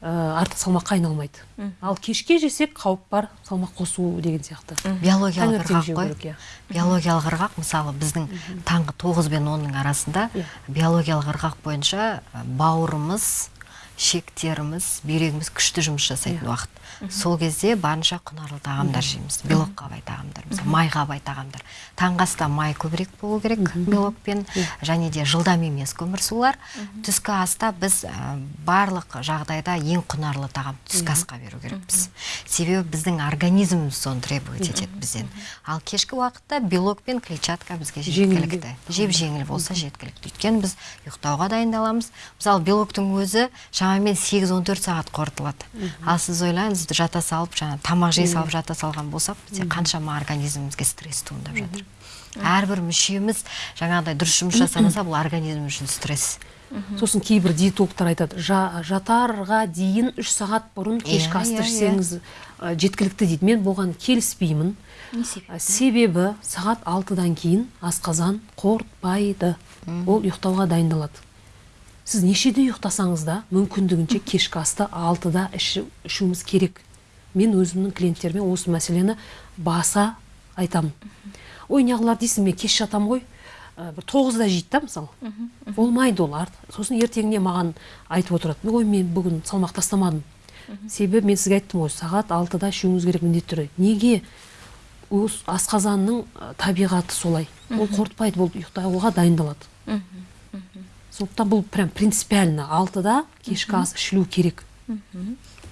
ә, артық салмаққа айналмайды. Ал кешке жесек қауіп бар салмақ қосу деген сияқты. Биологиялық ырғақ қой. иә. биологиялық ырғақ мысалы біздің таңғы тоғыз бен онның арасында Иә. биологиялық ырғақ бойынша бауырымыз шектеріміз бүйрегіміз күшті жұмыс жасайтын уақыт. Сол кезде барынша құнарлы тағамдар жейміз белокқа бай тағамдар мысалы майға бай тағамдар таңғы аста май көбірек болу керек белокпен және де жылдам емес көмірсулар. Түскі аста біз ә, барлық жағдайда ең құнарлы тағам түскі асқа беру керекпіз. Себебі біздің организміміз соны требовать етеді бізден. Ал кешкі уақытта белок пен клетчатка бізге жеткілікті. Жеп жеңіл болса жеткілікті. Өйткені біз ұйықтауға дайындаламыз. Мысалы белоктың өзі шамамен 8-14 сағат қорытылады. Ал сіз ойлаңыз жата салып жаңа тамақ жей салып жата салған болсақ бізде қаншама организмімізге стресс туындап жатыр. Әрбір мүшеміз жаңағыдай дұрыс жұмыс жасамаса бұл организм үшін стресс. Сосын кейбір диетологтар айтады «Жа- жатарға дейін үш сағат бұрын кешкі Иә, асты иә, ішсеңіз ә, жеткілікті дейді. Мен бұған келіспеймін себебі сағат алтыдан кейін асқазан қорытпайды. Ол ұйықтауға дайындалады. Сіз нешеде ұйықтасаңыз да мүмкіндігінше кешкі асты алтыда ішу- ішуіміз керек. Мен өзімнің клиенттеріме осы мәселені баса айтамын ой неғылар дейсің мен кеш жатамын ғой. Ә, бір тоғызда жейді да мысалы болмайды ол сосын ертеңіне маған айтып отырады. Ой мен бүгін салмақ тастамадым. Себебі мен сізге айттым ғой сағат алтыда ішуіңіз керек міндетті түрде. Неге? Өз асқазанның ә, табиғаты солай. Ол қорытпайды бұл ұйықтауға дайындалады. Сондықтан бұл прям принципиально алтыда кешкі ас ішілу керек.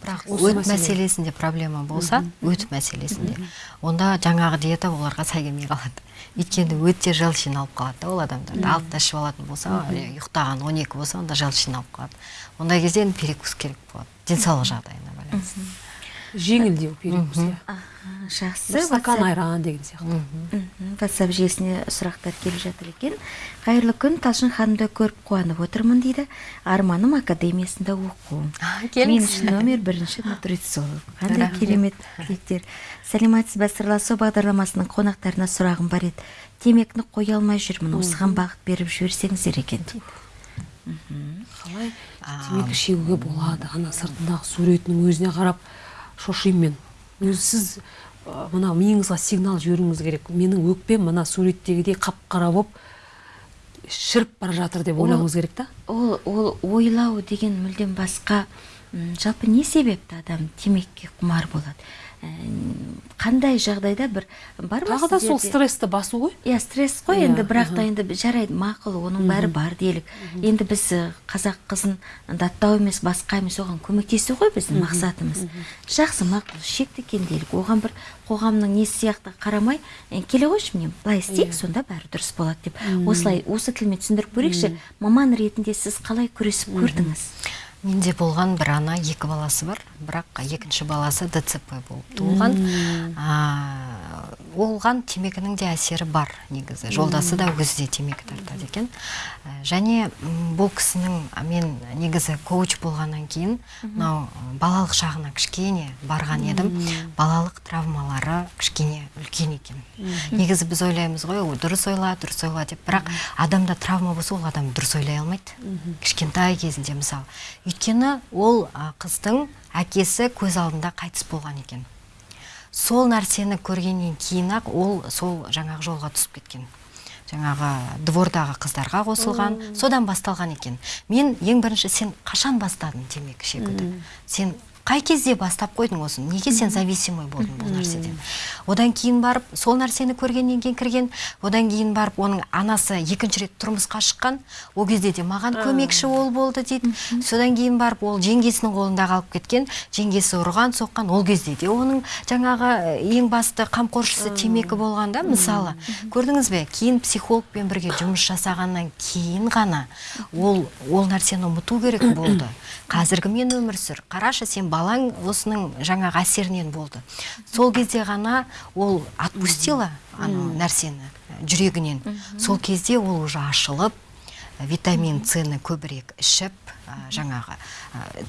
Бірақ өт мәселе. мәселесінде проблема болса өт мәселесінде. Онда жаңағы диета оларға сай келмей қалады. Өйткені өтте желчин алып қалады да ол адамдарды алтыда ішіп алатын болса ұйықтаған он екі болса онда желчин алып қалады. Ондай кезде енді перекус керек болады. Денсаулық жағдайына байланысты. Жеңілдеу перекус иә. Жақсы. Стакан айран деген сияқты. WhatsApp желісіне сұрақтар келіп жатыр екен. Қайырлы күн талшын ханымды көріп қуанып отырмын дейді арманым академиясында оқу. Мен үшін номер бірінші нутрициолог қандай керемет тілектер. Сәлеметсіз бе сырласу бағдарламасының қонақтарына сұрағым бар еді. Темекіні қоя алмай жүрмін. Осыған бағыт беріп жіберсеңіздер екен дейді. Қалай? Темекі шегуге болады. Ана сыртындағы суретінің өзіне қарап шошимын мен. Өзі сіз мына миыңызға сигнал жіберуіңіз керек. Менің өкпем мына суреттегідей қап қара болып шіріп бара жатыр деп ойлауыңыз керек та? ол ол ойлау деген мүлдем басқа жалпы не себепті адам темекіге құмар болады? Қандай жағдайда бір бар ма тағы да сол стрессті басу ғой. Иә стресс қой Иә, енді бірақ та енді жарайды мақұл оның бәрі бар делік. Енді біз қазақ қызын даттау емес басқа емес оған көмектесу ғой біздің мақсатымыз. Жақсы мақұл шекті екен делік. Оған бір қоғамның несі сияқты қарамай «Е, келе қойшы міне былай істейік сонда бәрі дұрыс болады деп. Осылай осы тілмен түсіндіріп көрейікші. Маман ретінде сіз қалай күресіп көрдіңіз? Менде болған бір ана екі баласы бар. Бірақ екінші баласы дцп болып туылған. А, оған темекінің де әсері бар негізі. Жолдасы да өзі де темекі тартады екен. Және бұл кісінің мен негізі коуч болғаннан кейін мынау балалық шағына кішкене барған едім. Балалық травмалары кішкене үлкен екен. Негізі біз ойлаймыз ғой «Ой, дұрыс ойла дұрыс ойла деп. Бірақ адамда травма болса ол адам дұрыс ойлай алмайды. Кішкентай кезінде мысалы өйткені ол қыздың әкесі көз алдында қайтыс болған екен. Сол нәрсені көргеннен кейін ақ ол сол жаңағы жолға түсіп кеткен. Жаңағы двордағы қыздарға қосылған содан басталған екен. Мен ең бірінші сен қашан бастадың темекі шегуді? Сен қай кезде бастап қойдың осыны? Неге сен зависимый болдың бұл нәрседен? Одан кейін барып сол нәрсені көргеннен кейін кірген одан кейін барып оның анасы екінші рет тұрмысқа шыққан ол кезде де маған көмекші ол болды дейді. Содан кейін барып ол жеңгесінің қолында қалып кеткен жеңгесі ұрған соққан ол кезде де оның жаңағы ең басты қамқоршысы темекі болған да мысалы. Көрдіңіз бе? Кейін психологпен бірге жұмыс жасағаннан кейін ғана ол ол нәрсені ұмыту керек болды. Қазіргімен өмір сүр. Қарашы сен балаң осының жаңағы әсерінен болды. Сол кезде ғана ол отпустила анау нәрсені жүрегінен. Сол кезде ол уже ашылып витамин цны көбірек ішіп жаңағы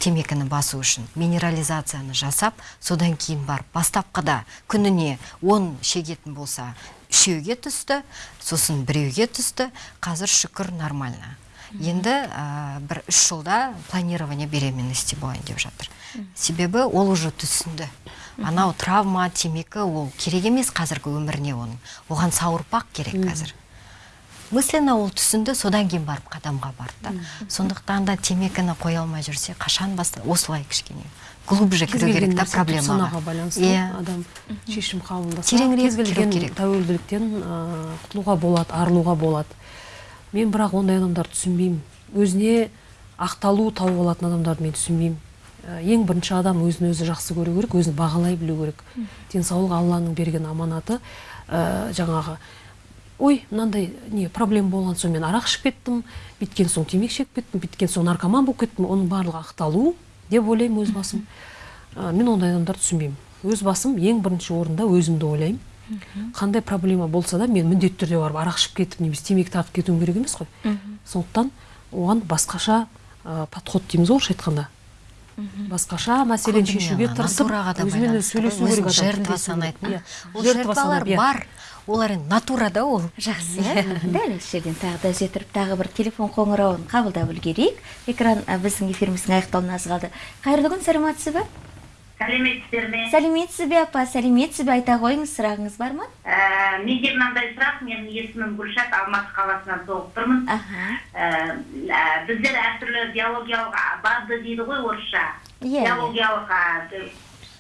темекіні басу үшін минерализацияны жасап содан кейін барып бастапқыда күніне 10 шегетін болса үшеуге түсті сосын біреуге түсті. Қазір шүкір нормально. Енді ә, бір үш жылда планирование беременности болайын деп жатыр. Себебі ол уже түсінді. Анау травма темекі ол керек емес қазіргі өміріне оның. Оған сауырпақ керек қазір. Мысленно ол түсінді содан кейін барып қадамға барды да. Сондықтан да темекіні қоя алмай жүрсе қашан баста осылай кішкене. Глубже кіру керек та проблемаға. байланысты иә. адам шешім қабылдаса Тереңірек кез кіру келген керек. тәуелділіктен құтылуға болады арылуға болады. Мен бірақ ондай адамдарды түсінбеймін. Өзіне ақталу тауып алатын адамдарды мен түсінбеймін. Ә, ең бірінші адам өзін өзі жақсы көру керек өзін бағалай білу керек. Денсаулық алланың берген аманаты. Ә, жаңағы ой мынандай не проблема болған соң мен арақ ішіп кеттім бүйткен соң темекі шегіп кеттім бүйткен соң наркоман болып кеттім оның барлығы ақталу деп ойлаймын өз басым. Ә, мен ондай адамдарды түсінбеймін. Өз басым ең бірінші орында өзімді ойлаймын. Қандай проблема болса да мен міндетті түрде барып арақ ішіп кетіп немесе темекі тартып кетуім керек емес қой. Сондықтан оған басқаша ә, подход дейміз ғой орысша айтқанда. Басқаша мәселені шешуге тырысып өзімен өзі сөйлесу керек жертва санайтын. Иә. ол Жертва жертвалар иә. бар. Олар енді натурада ол. Жақсы. Дәл осы жерден тағы да үзе тұрып тағы бір телефон қоңырауын қабылдап үлгерейік. Экран біздің эфиріміздің аяқталуына аз қалды. Қайырлы күн сәлеметсіз ба сәлеметсіздер ме сәлеметсіз бе апа сәлеметсіз бе айта қойыңыз сұрағыңыз бар ма? Ә, менде мынандай сұрақ менің есімім гүлшат алматы қаласынан соғып тұрмын. Ә, ә, біздер әртүрлі биологиялық бады дейді ғой орысша. Иә, иә. биологиялық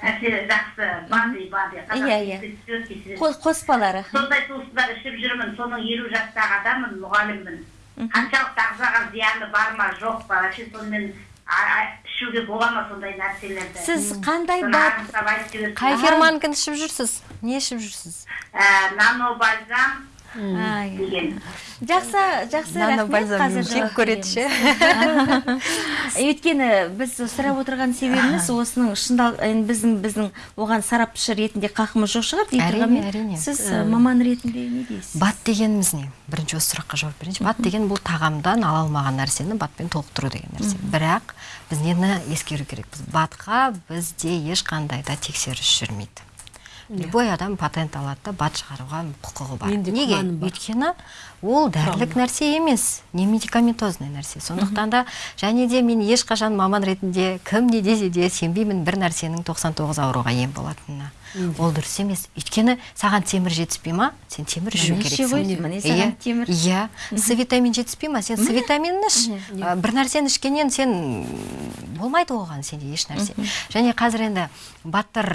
әсері жақсы бады бады Иә, иә. Қос- қоспалары. Сондай туыстар ішіп жүрмін соның елу жастағы адаммын мұғаліммін. Қаншалықты ағзаға зияны бар ма жоқ па? Вообще сонымен ішуге бола ма сондай нәрселерді? Сіз қандай жіберсеңіз. қай ферманкіні ішіп жүрсіз? Не ішіп жүрсіз? Ә, нанобальзам Ай, деген жақсы жақсы рахмет қазір жек көреді ше береміз. өйткені біз сұрап отырған себебіміз осының шындал біздің біздің оған сарапшы ретінде қақымыз жоқ шығар Әрине, әрине. сіз маман ретінде не дейсіз бат дегеніміз не бірінші осы сұраққа жауап берейінші бат деген бұл тағамдан ала алмаған нәрсені батпен толықтыру деген нәрсе бірақ біз нені ескеру керекпіз батқа бізде ешқандай да тексеріс жүрмейді любой адам патент алады да бат шығаруға құқығы бар. Неге? өйткені ол дәрілік нәрсе емес не медикаментозный нәрсе. Сондықтан да және де мен ешқашан маман ретінде кім не десе де сенбеймін бір нәрсенің 99 ауруға ем болатынына. Ол дұрыс емес. Өйткені саған темір жетіспей ма? Сен темір ішу керексің. Иә, с витамин жетіспей ма? Сен с витаминін іш. Бір нәрсені ішкеннен сен болмайды оған сенде еш нәрсе. Және қазір енді баттар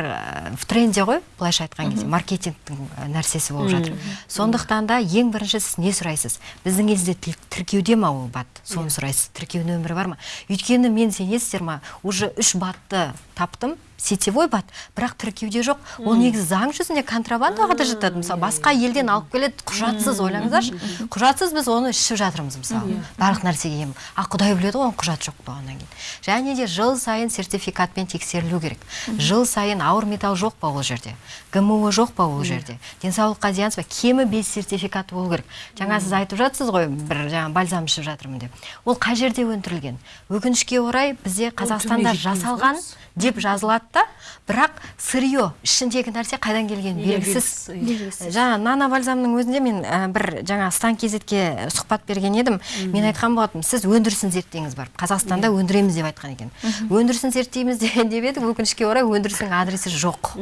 в тренде ғой былайша айтқан кезде. Маркетингтің нәрсесі болып жатыр. Сондықтан да ең бірінші сіз не сұрайсыз. Біздің елде тіл- тіркеуде ма ол бат? Соны сұрайсыз. Тіркеу нөмірі бар ма? Өйткені мен сенесіздер ма? Уже үш батты таптым. Сетевой бат бірақ тіркеуде жоқ. Ол негізі заң жүзінде контрабандаға да жатады. Мысалы басқа елден алып келеді құжатсыз ойлаңыздаршы. Құжатсыз біз оны ішіп жатырмыз мысалы. Барлық нәрсеге ем. А құдай біледі ғой оның құжаты жоқ болғаннан кейін. Және де жыл сайын сертификатпен тексерілу керек. Жыл сайын ауыр металл жоқ па ол жерде? Гмо жоқ па ол жерде? Денсаулыққа зиянсыз ба кемі бес сертификаты болу керек. Жаңа сіз айтып жатсыз ғой бір жаңа бальзам ішіп жатырмын деп. Ол қай жерде өндірілген? Өкінішке орай бізде қазақстанда жасалған деп жазылады. Да бірақ сырье ішіндегі нәрсе қайдан келгені Иә, белгісіз. жаңа нана бальзамның өзінде мен ә, бір жаңа стан кезетке сұхбат берген едім. Мен айтқан болатынмын сіз өндірісін зерттеңіз барып қазақстанда өндіреміз деп айтқан екен. Өндірісін зерттейміз де- деп едік өкінішке орай өндірістің адресі жоқ.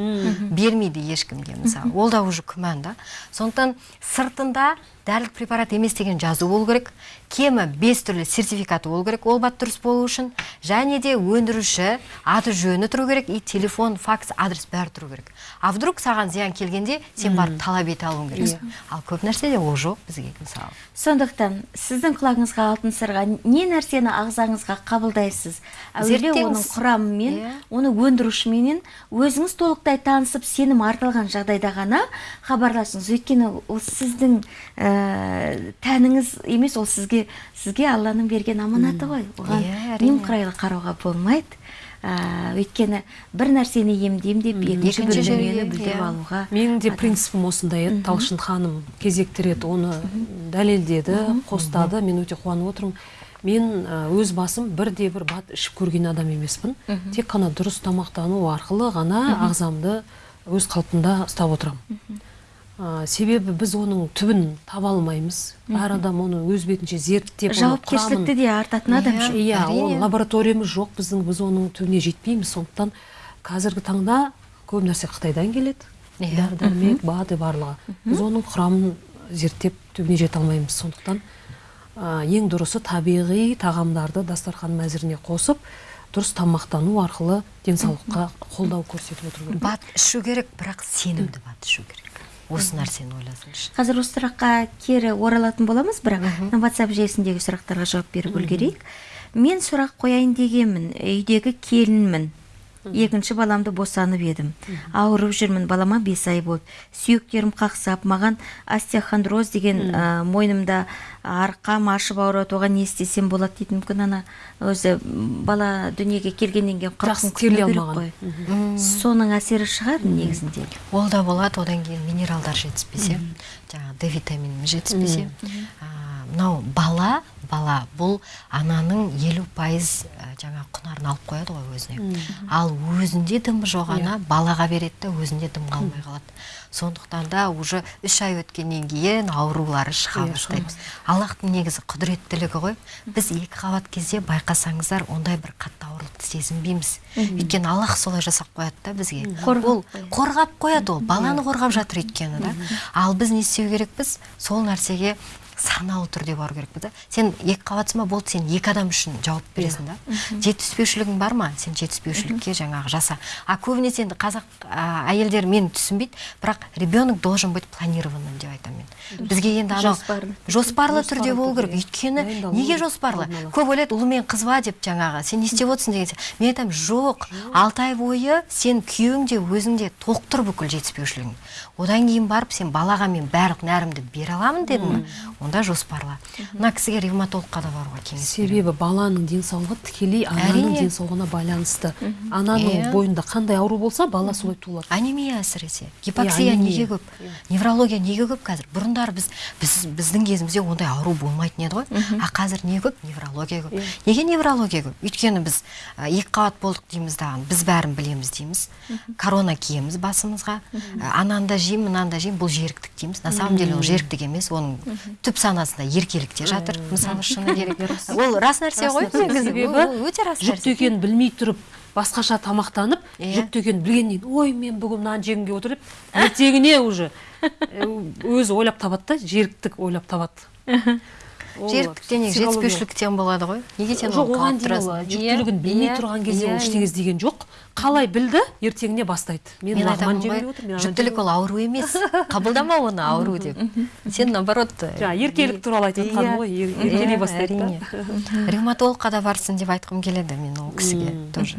Бермейді ешкімге мысалы. Ол да уже күмән да. Сондықтан сыртында дәрілік препарат емес деген жазу болу керек кемі бес түрлі сертификаты болу керек ол бат дұрыс болу үшін және де өндіруші аты жөні тұру керек и телефон факс адрес бәрі тұру керек. А вдруг саған зиян келгенде сен барып талап ете алуың керексің ал көп нәрседе ол жоқ бізге мысалы. Сондықтан сіздің құлағыңызға алтын сырға не нәрсені ағзаңызға қабылдайсыз? Әуелде оның құрамымен Иә. оны өндірушіменен өзіңіз толықтай танысып сенім артылған жағдайда ғана хабарласыңыз. Өйткені ол сіздің ә, тәніңіз емес ол сізге сізге алланың берген аманаты ғой. Оған Иә, әрине. немқұрайлы қарауға болмайды. Өйткені бір нәрсені емдеймін деп екінші білдіріп иә. алуға менің де принципім осындай еді. Талшын ханым кезекті рет оны дәлелдеді қостады. Мен өте қуанып отырмын. Мен ә, өз басым бірде бір бат ішіп көрген адам емеспін. Тек қана дұрыс тамақтану арқылы ғана ағзамды өз қалпында ұстап отырамын. Ә, себебі біз оның түбін таба алмаймыз. Әр адам оны өз бетінше зерттеп жауапкершілікті де артатын адам Иә. иә ол лабораториямыз жоқ біздің біз оның түбіне жетпейміз. Сондықтан қазіргі таңда көп нәрсе қытайдан келеді. Иә. дәрі дәрмек бады барлығы. Біз оның құрамын зерттеп түбіне жете алмаймыз. Сондықтан ә, ең дұрысы табиғи тағамдарды дастархан мәзіріне қосып дұрыс тамақтану арқылы денсаулыққа қолдау көрсетіп отыру керек. Бат ішу керек бірақ сенімді бат ішу керек. Осы нәрсені ойласаңызшы. Қазір осы сұраққа кері оралатын боламыз бірақ мына ватсап желісіндегі сұрақтарға жауап беріп үлгерейік. Мен сұрақ қояйын дегенмін үйдегі келінмін. Екінші баламды босанып едім. Ауырып жүрмін балама бес ай болды. Сүйектерім қақсап маған остеохондроз деген ә, мойнымда арқам ашып ауырады оған не істесем болады дейді мүмкін ана. Өзі бала дүниеге келгеннен кейін қырық күн керек алмаған. қой. Соның әсері шығар негізінде. Ол да болады одан кейін минералдар жетіспесе жаңағы д витаминіміз жетіспесе. Мынау бала бала бұл ананың елу пайыз жаңағы құнарын алып қояды ғой өзіне. Ал өзінде дым жоқ ана балаға береді да өзінде дым қалмай қалады. Сондықтан да уже үш ай өткеннен кейін аурулары шыға Иә, бастайды. аллахтың негізі құдіреттілігі ғой. Біз екі қабат кезде байқасаңыздар ондай бір қатты аурулықты сезінбейміз. Өйткені аллах солай жасап қояды да бізге. Ол қорғап қояды. ол баланы қорғап жатыр өйткені да. Ал біз не істеу керекпіз? Сол нәрсеге саналы түрде бару керекпіз да. Сен екі қабатсың ба? Болды сен екі адам үшін жауап бересің да. Жетіспеушілігің бар ма? Сен жетіспеушілікке жаңағы жаса. А көбінесе енді қазақ а, әйелдері мені түсінбейді бірақ ребенок должен быть планированным деп айтамын мен. Бізге енді анау Жоспарлы. түрде болу керек. Өйткені неге жоспарлы? Көп ойлайды ұлы мен қыз ба деп жаңағы сен не істеп отырсың деген сияқты. мен айтамын жоқ алты ай бойы сен күйеуің де өзің де толықтыр бүкіл жетіспеушілігін одан кейін барып сен балаға мен барлық нәрімді бере аламын дедің ба онда жоспарла мына кісіге ревматологқа да баруға кеңес беремін. себебі баланың денсаулығы тікелей ананың денсаулығына байланысты. Ананың Иә. бойында қандай ауру болса бала солай туылады анемия әсіресе. Гипоксия анемия. неге көп? Неврология неге көп қазір? Бұрындары біз, біз біздің кезімізде ондай ауру болмайтын еді ғой. А қазір не көп? Неврология көп. Неге неврология көп? Өйткені біз екі қабат болдық дейміз дағы біз бәрін білеміз дейміз. Корона киеміз басымызға. Ананы да жеймін мынаны да жеймін бұл жеріктік дейміз. На самом деле ол жеріктік емес оның түп санасында еркелікте жатыр мысалы шыны керек. Ол рас нәрсе ғой негізі себебі өте рас жүкті екенін білмей тұрып басқаша тамақтанып Иә. жүкті екенін білгеннен кейін ой мен бүгін мынаны жегім келіп отыр деп ертеңіне уже өзі ойлап табады да жеріктік ойлап табады. Жетіспеушіліктен болады ғой. Неге сен жоқ оған дейін ол жүктілігін білмей Иә, тұрған кезде иә, ол ештеңе іздеген жоқ қалай білді ертеңіне бастайды. Мен ананы жүктілік ол ауру емес. қабылдама оны ауру деп. сен наоборот жаңа еркелік туралы айтып жатқаным ғой ер- еркелей бастайды да. әрине. Ревматологқа да барсын деп айтқым келеді мен ол кісіге тоже.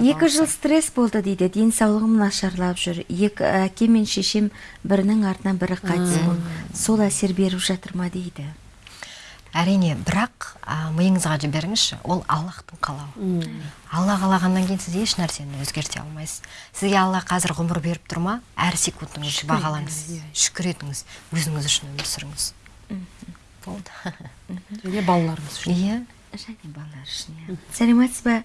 Екі жыл стресс болды дейді денсаулығым нашарлап жүр. Екі әке мен шешем бірінің артынан бірі қайтыс болды. Сол әсер беріп жатыр ма дейді? Әрине бірақ а, миыңызға жіберіңізші ол аллахтың қалауы. Алла қалағаннан кейін сіз еш нәрсені өзгерте алмайсыз. Сізге алла қазір ғұмыр беріп тұр ма? Әр секундыңызды бағалаңыз шүкір етіңіз өзіңіз үшін өмір сүріңіз. Болды. Және балаларымыз үшін. Иә. Және балалар үшін иә сәлеметсіз ба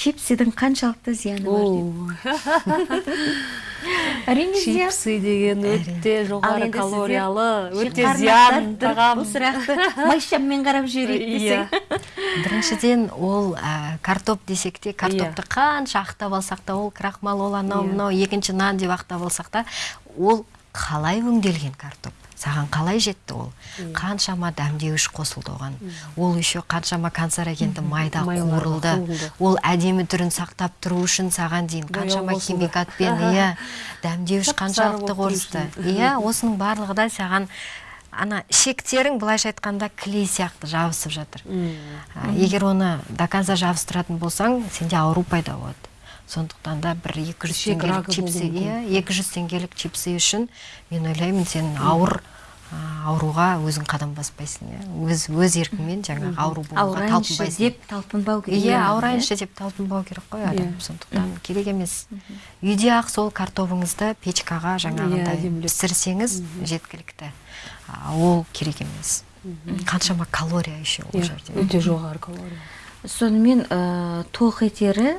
чипсидің қаншалықты зияны бар дейді әрине чипсы деген өте жоғары калориялы өте зиян тағам. бұл сұрақты майшаммен қарап жіберейік Иә. десең. Біріншіден ол ә, картоп десек те картопты қанша ақтап алсақ та ол крахмал ол анау Иә. мынау екінші нан деп ақтап алсақ та ол қалай өңделген картоп? Саған қалай жетті ол? Қаншама дәмдеуіш қосылды оған. Ол еще қаншама канцерогенді майда қуырылды. ол әдемі түрін сақтап тұру үшін саған дейін қаншама химикатпен иә дәмдеуіш қаншалықты үшін. иә осының барлығы да саған ана ішектерің былайша айтқанда клей сияқты жабысып жатыр. Егер оны до конца жабыстыратын болсаң сенде ауру пайда болады. Сондықтан да бір 200 Ішек теңгелік чипсы иә 200 теңгелік чипсы үшін мен ойлаймын сен ауыр ауруға өзің қадам баспайсың иә. Өз өз еркіңмен жаңағы ауру болуға талпынбайсың. деп талпынбау керек иә ауырайыншы деп талпынбау керек қой адам сондықтан керек емес. Үйде ақ сол картопыңызды печкаға жаңағындай әдемілеп. пісірсеңіз жеткілікті. А, ол керек емес. Қаншама калория еще ол Иә, жерде. өте жоғары калория. Сонымен ә, тоқ етері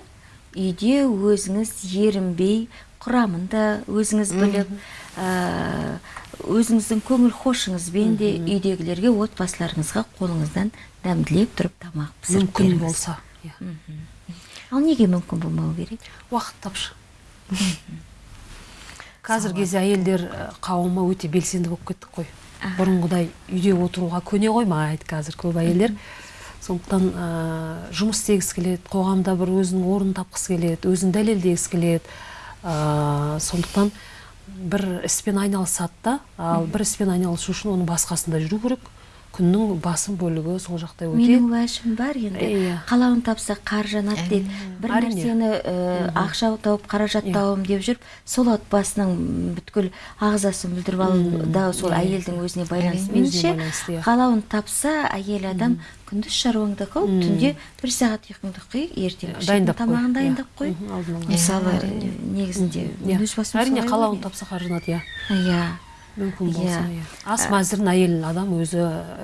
үйде өзіңіз ерінбей құрамын да өзіңіз біліп ә, өзіңіздің көңіл хошыңызбен де үйдегілерге отбасыларыңызға қолыңыздан дәмділеп тұрып тамақ пісіріп мүмкін болса иә. Ал неге мүмкін болмау керек? Уақыт тапшы. Қазіргі кезде әйелдер қауымы өте белсенді болып кеттік қой. Бұрынғыдай үйде отыруға көне қоймайды қазір көп әйелдер. Сондықтан ә, жұмыс істегісі келеді қоғамда бір өзінің орнын тапқысы келеді өзін дәлелдегісі келеді. Ә, сондықтан бір іспен айналысады да ал бір іспен айналысу үшін оның басқасында жүру керек. Күннің басым бөлігі сол жақта өтеді менің уәжім бар енді Иә. қалауын тапса қар жанады дейді бір нәрсені ақша тауып қаражат Иә. табамын деп жүріп сол отбасының бүткіл ағзасын бүлдіріп алу да сол әйелдің өзіне байланысты меніңше иә. қалауын тапса әйел адам күндіз шаруаңды қыл түнде бір сағат ұйқыңды қи ертең дайындап тамағын иә. дайындап қой. Мысалы негізінде Иә. өз басым әрине қалауын тапса қаржанады иә. Иә. Мүмкін болса Иә. иә ас мәзірін әйел адам өзі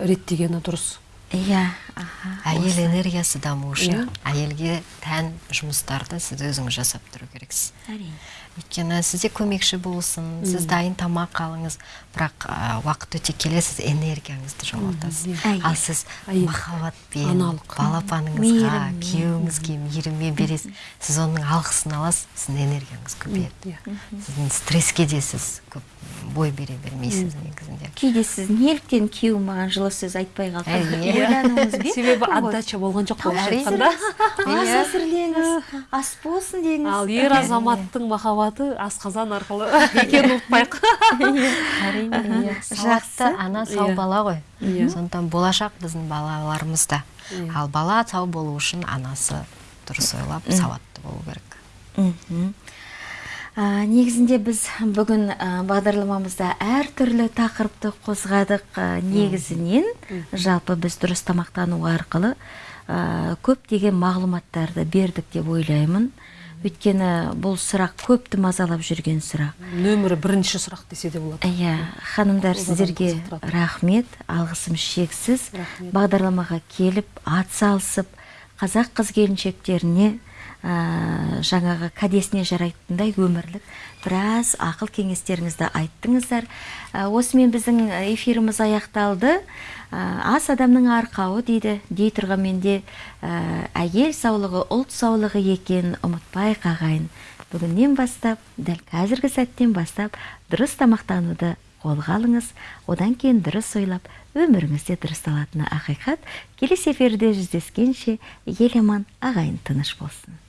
реттегені дұрыс. Иә аха. Әйел энергиясы даму үшін Иә. әйелге тән жұмыстарды сіз өзіңіз жасап тұру керексіз. әрине. Өйткені сізде көмекші болсын сіз дайын тамақ алыңыз бірақ а, уақыт өте келе сіз энергияңызды жоғалтасыз. Ал сіз махаббатпен балапаныңызға күйеуіңізге мейіріммен бересіз. Сіз оның алғысын аласыз сіздің энергияңыз көбейеді иә сіздің стресске де сіз көп бой бере бермейсіз негізінде. Кейде сіз неліктен күйеуім маған жылы сөз айтпай қалды. Себебі отдача болған жоқ айтқанда ас әзірлеңіз ас болсын деңіз. ал ер азаматтың махаббаты асқазан арқылы екенін ұмытпайық. Әрине сауатты ана сау Иә. бала ғой. Иә. сондықтан болашақ біздің балаларымыз да Иә. ал бала сау болу үшін анасы дұрыс ойлап сауатты болу керек. А, негізінде біз бүгін а, бағдарламамызда әртүрлі тақырыпты қозғадық а, негізінен. Жалпы біз дұрыс тамақтану арқылы көптеген мағлұматтарды бердік деп ойлаймын. Өйткені бұл сұрақ көпті мазалап жүрген сұрақ. Нөмірі бірінші сұрақ десе де болады. Иә ханымдар сіздерге рахмет. Алғысым шексіз. Рахмет. бағдарламаға келіп атсалысып қазақ қыз келіншектеріне ә, жаңағы кәдесіне жарайтындай өмірлік біраз ақыл кеңестеріңізді айттыңыздар. Ә, осымен біздің эфиріміз аяқталды. Ас адамның арқауы дейді. Дей тұрғанмен де ә, әйел саулығы ұлт саулығы екенін ұмытпайық ағайын бүгіннен бастап дәл қазіргі сәттен бастап дұрыс тамақтануды қолға алыңыз. Одан кейін дұрыс ойлап өміріңізде дұрысталатыны ақиқат келесі эфирде жүздескенше ел аман ағайын тыныш болсын.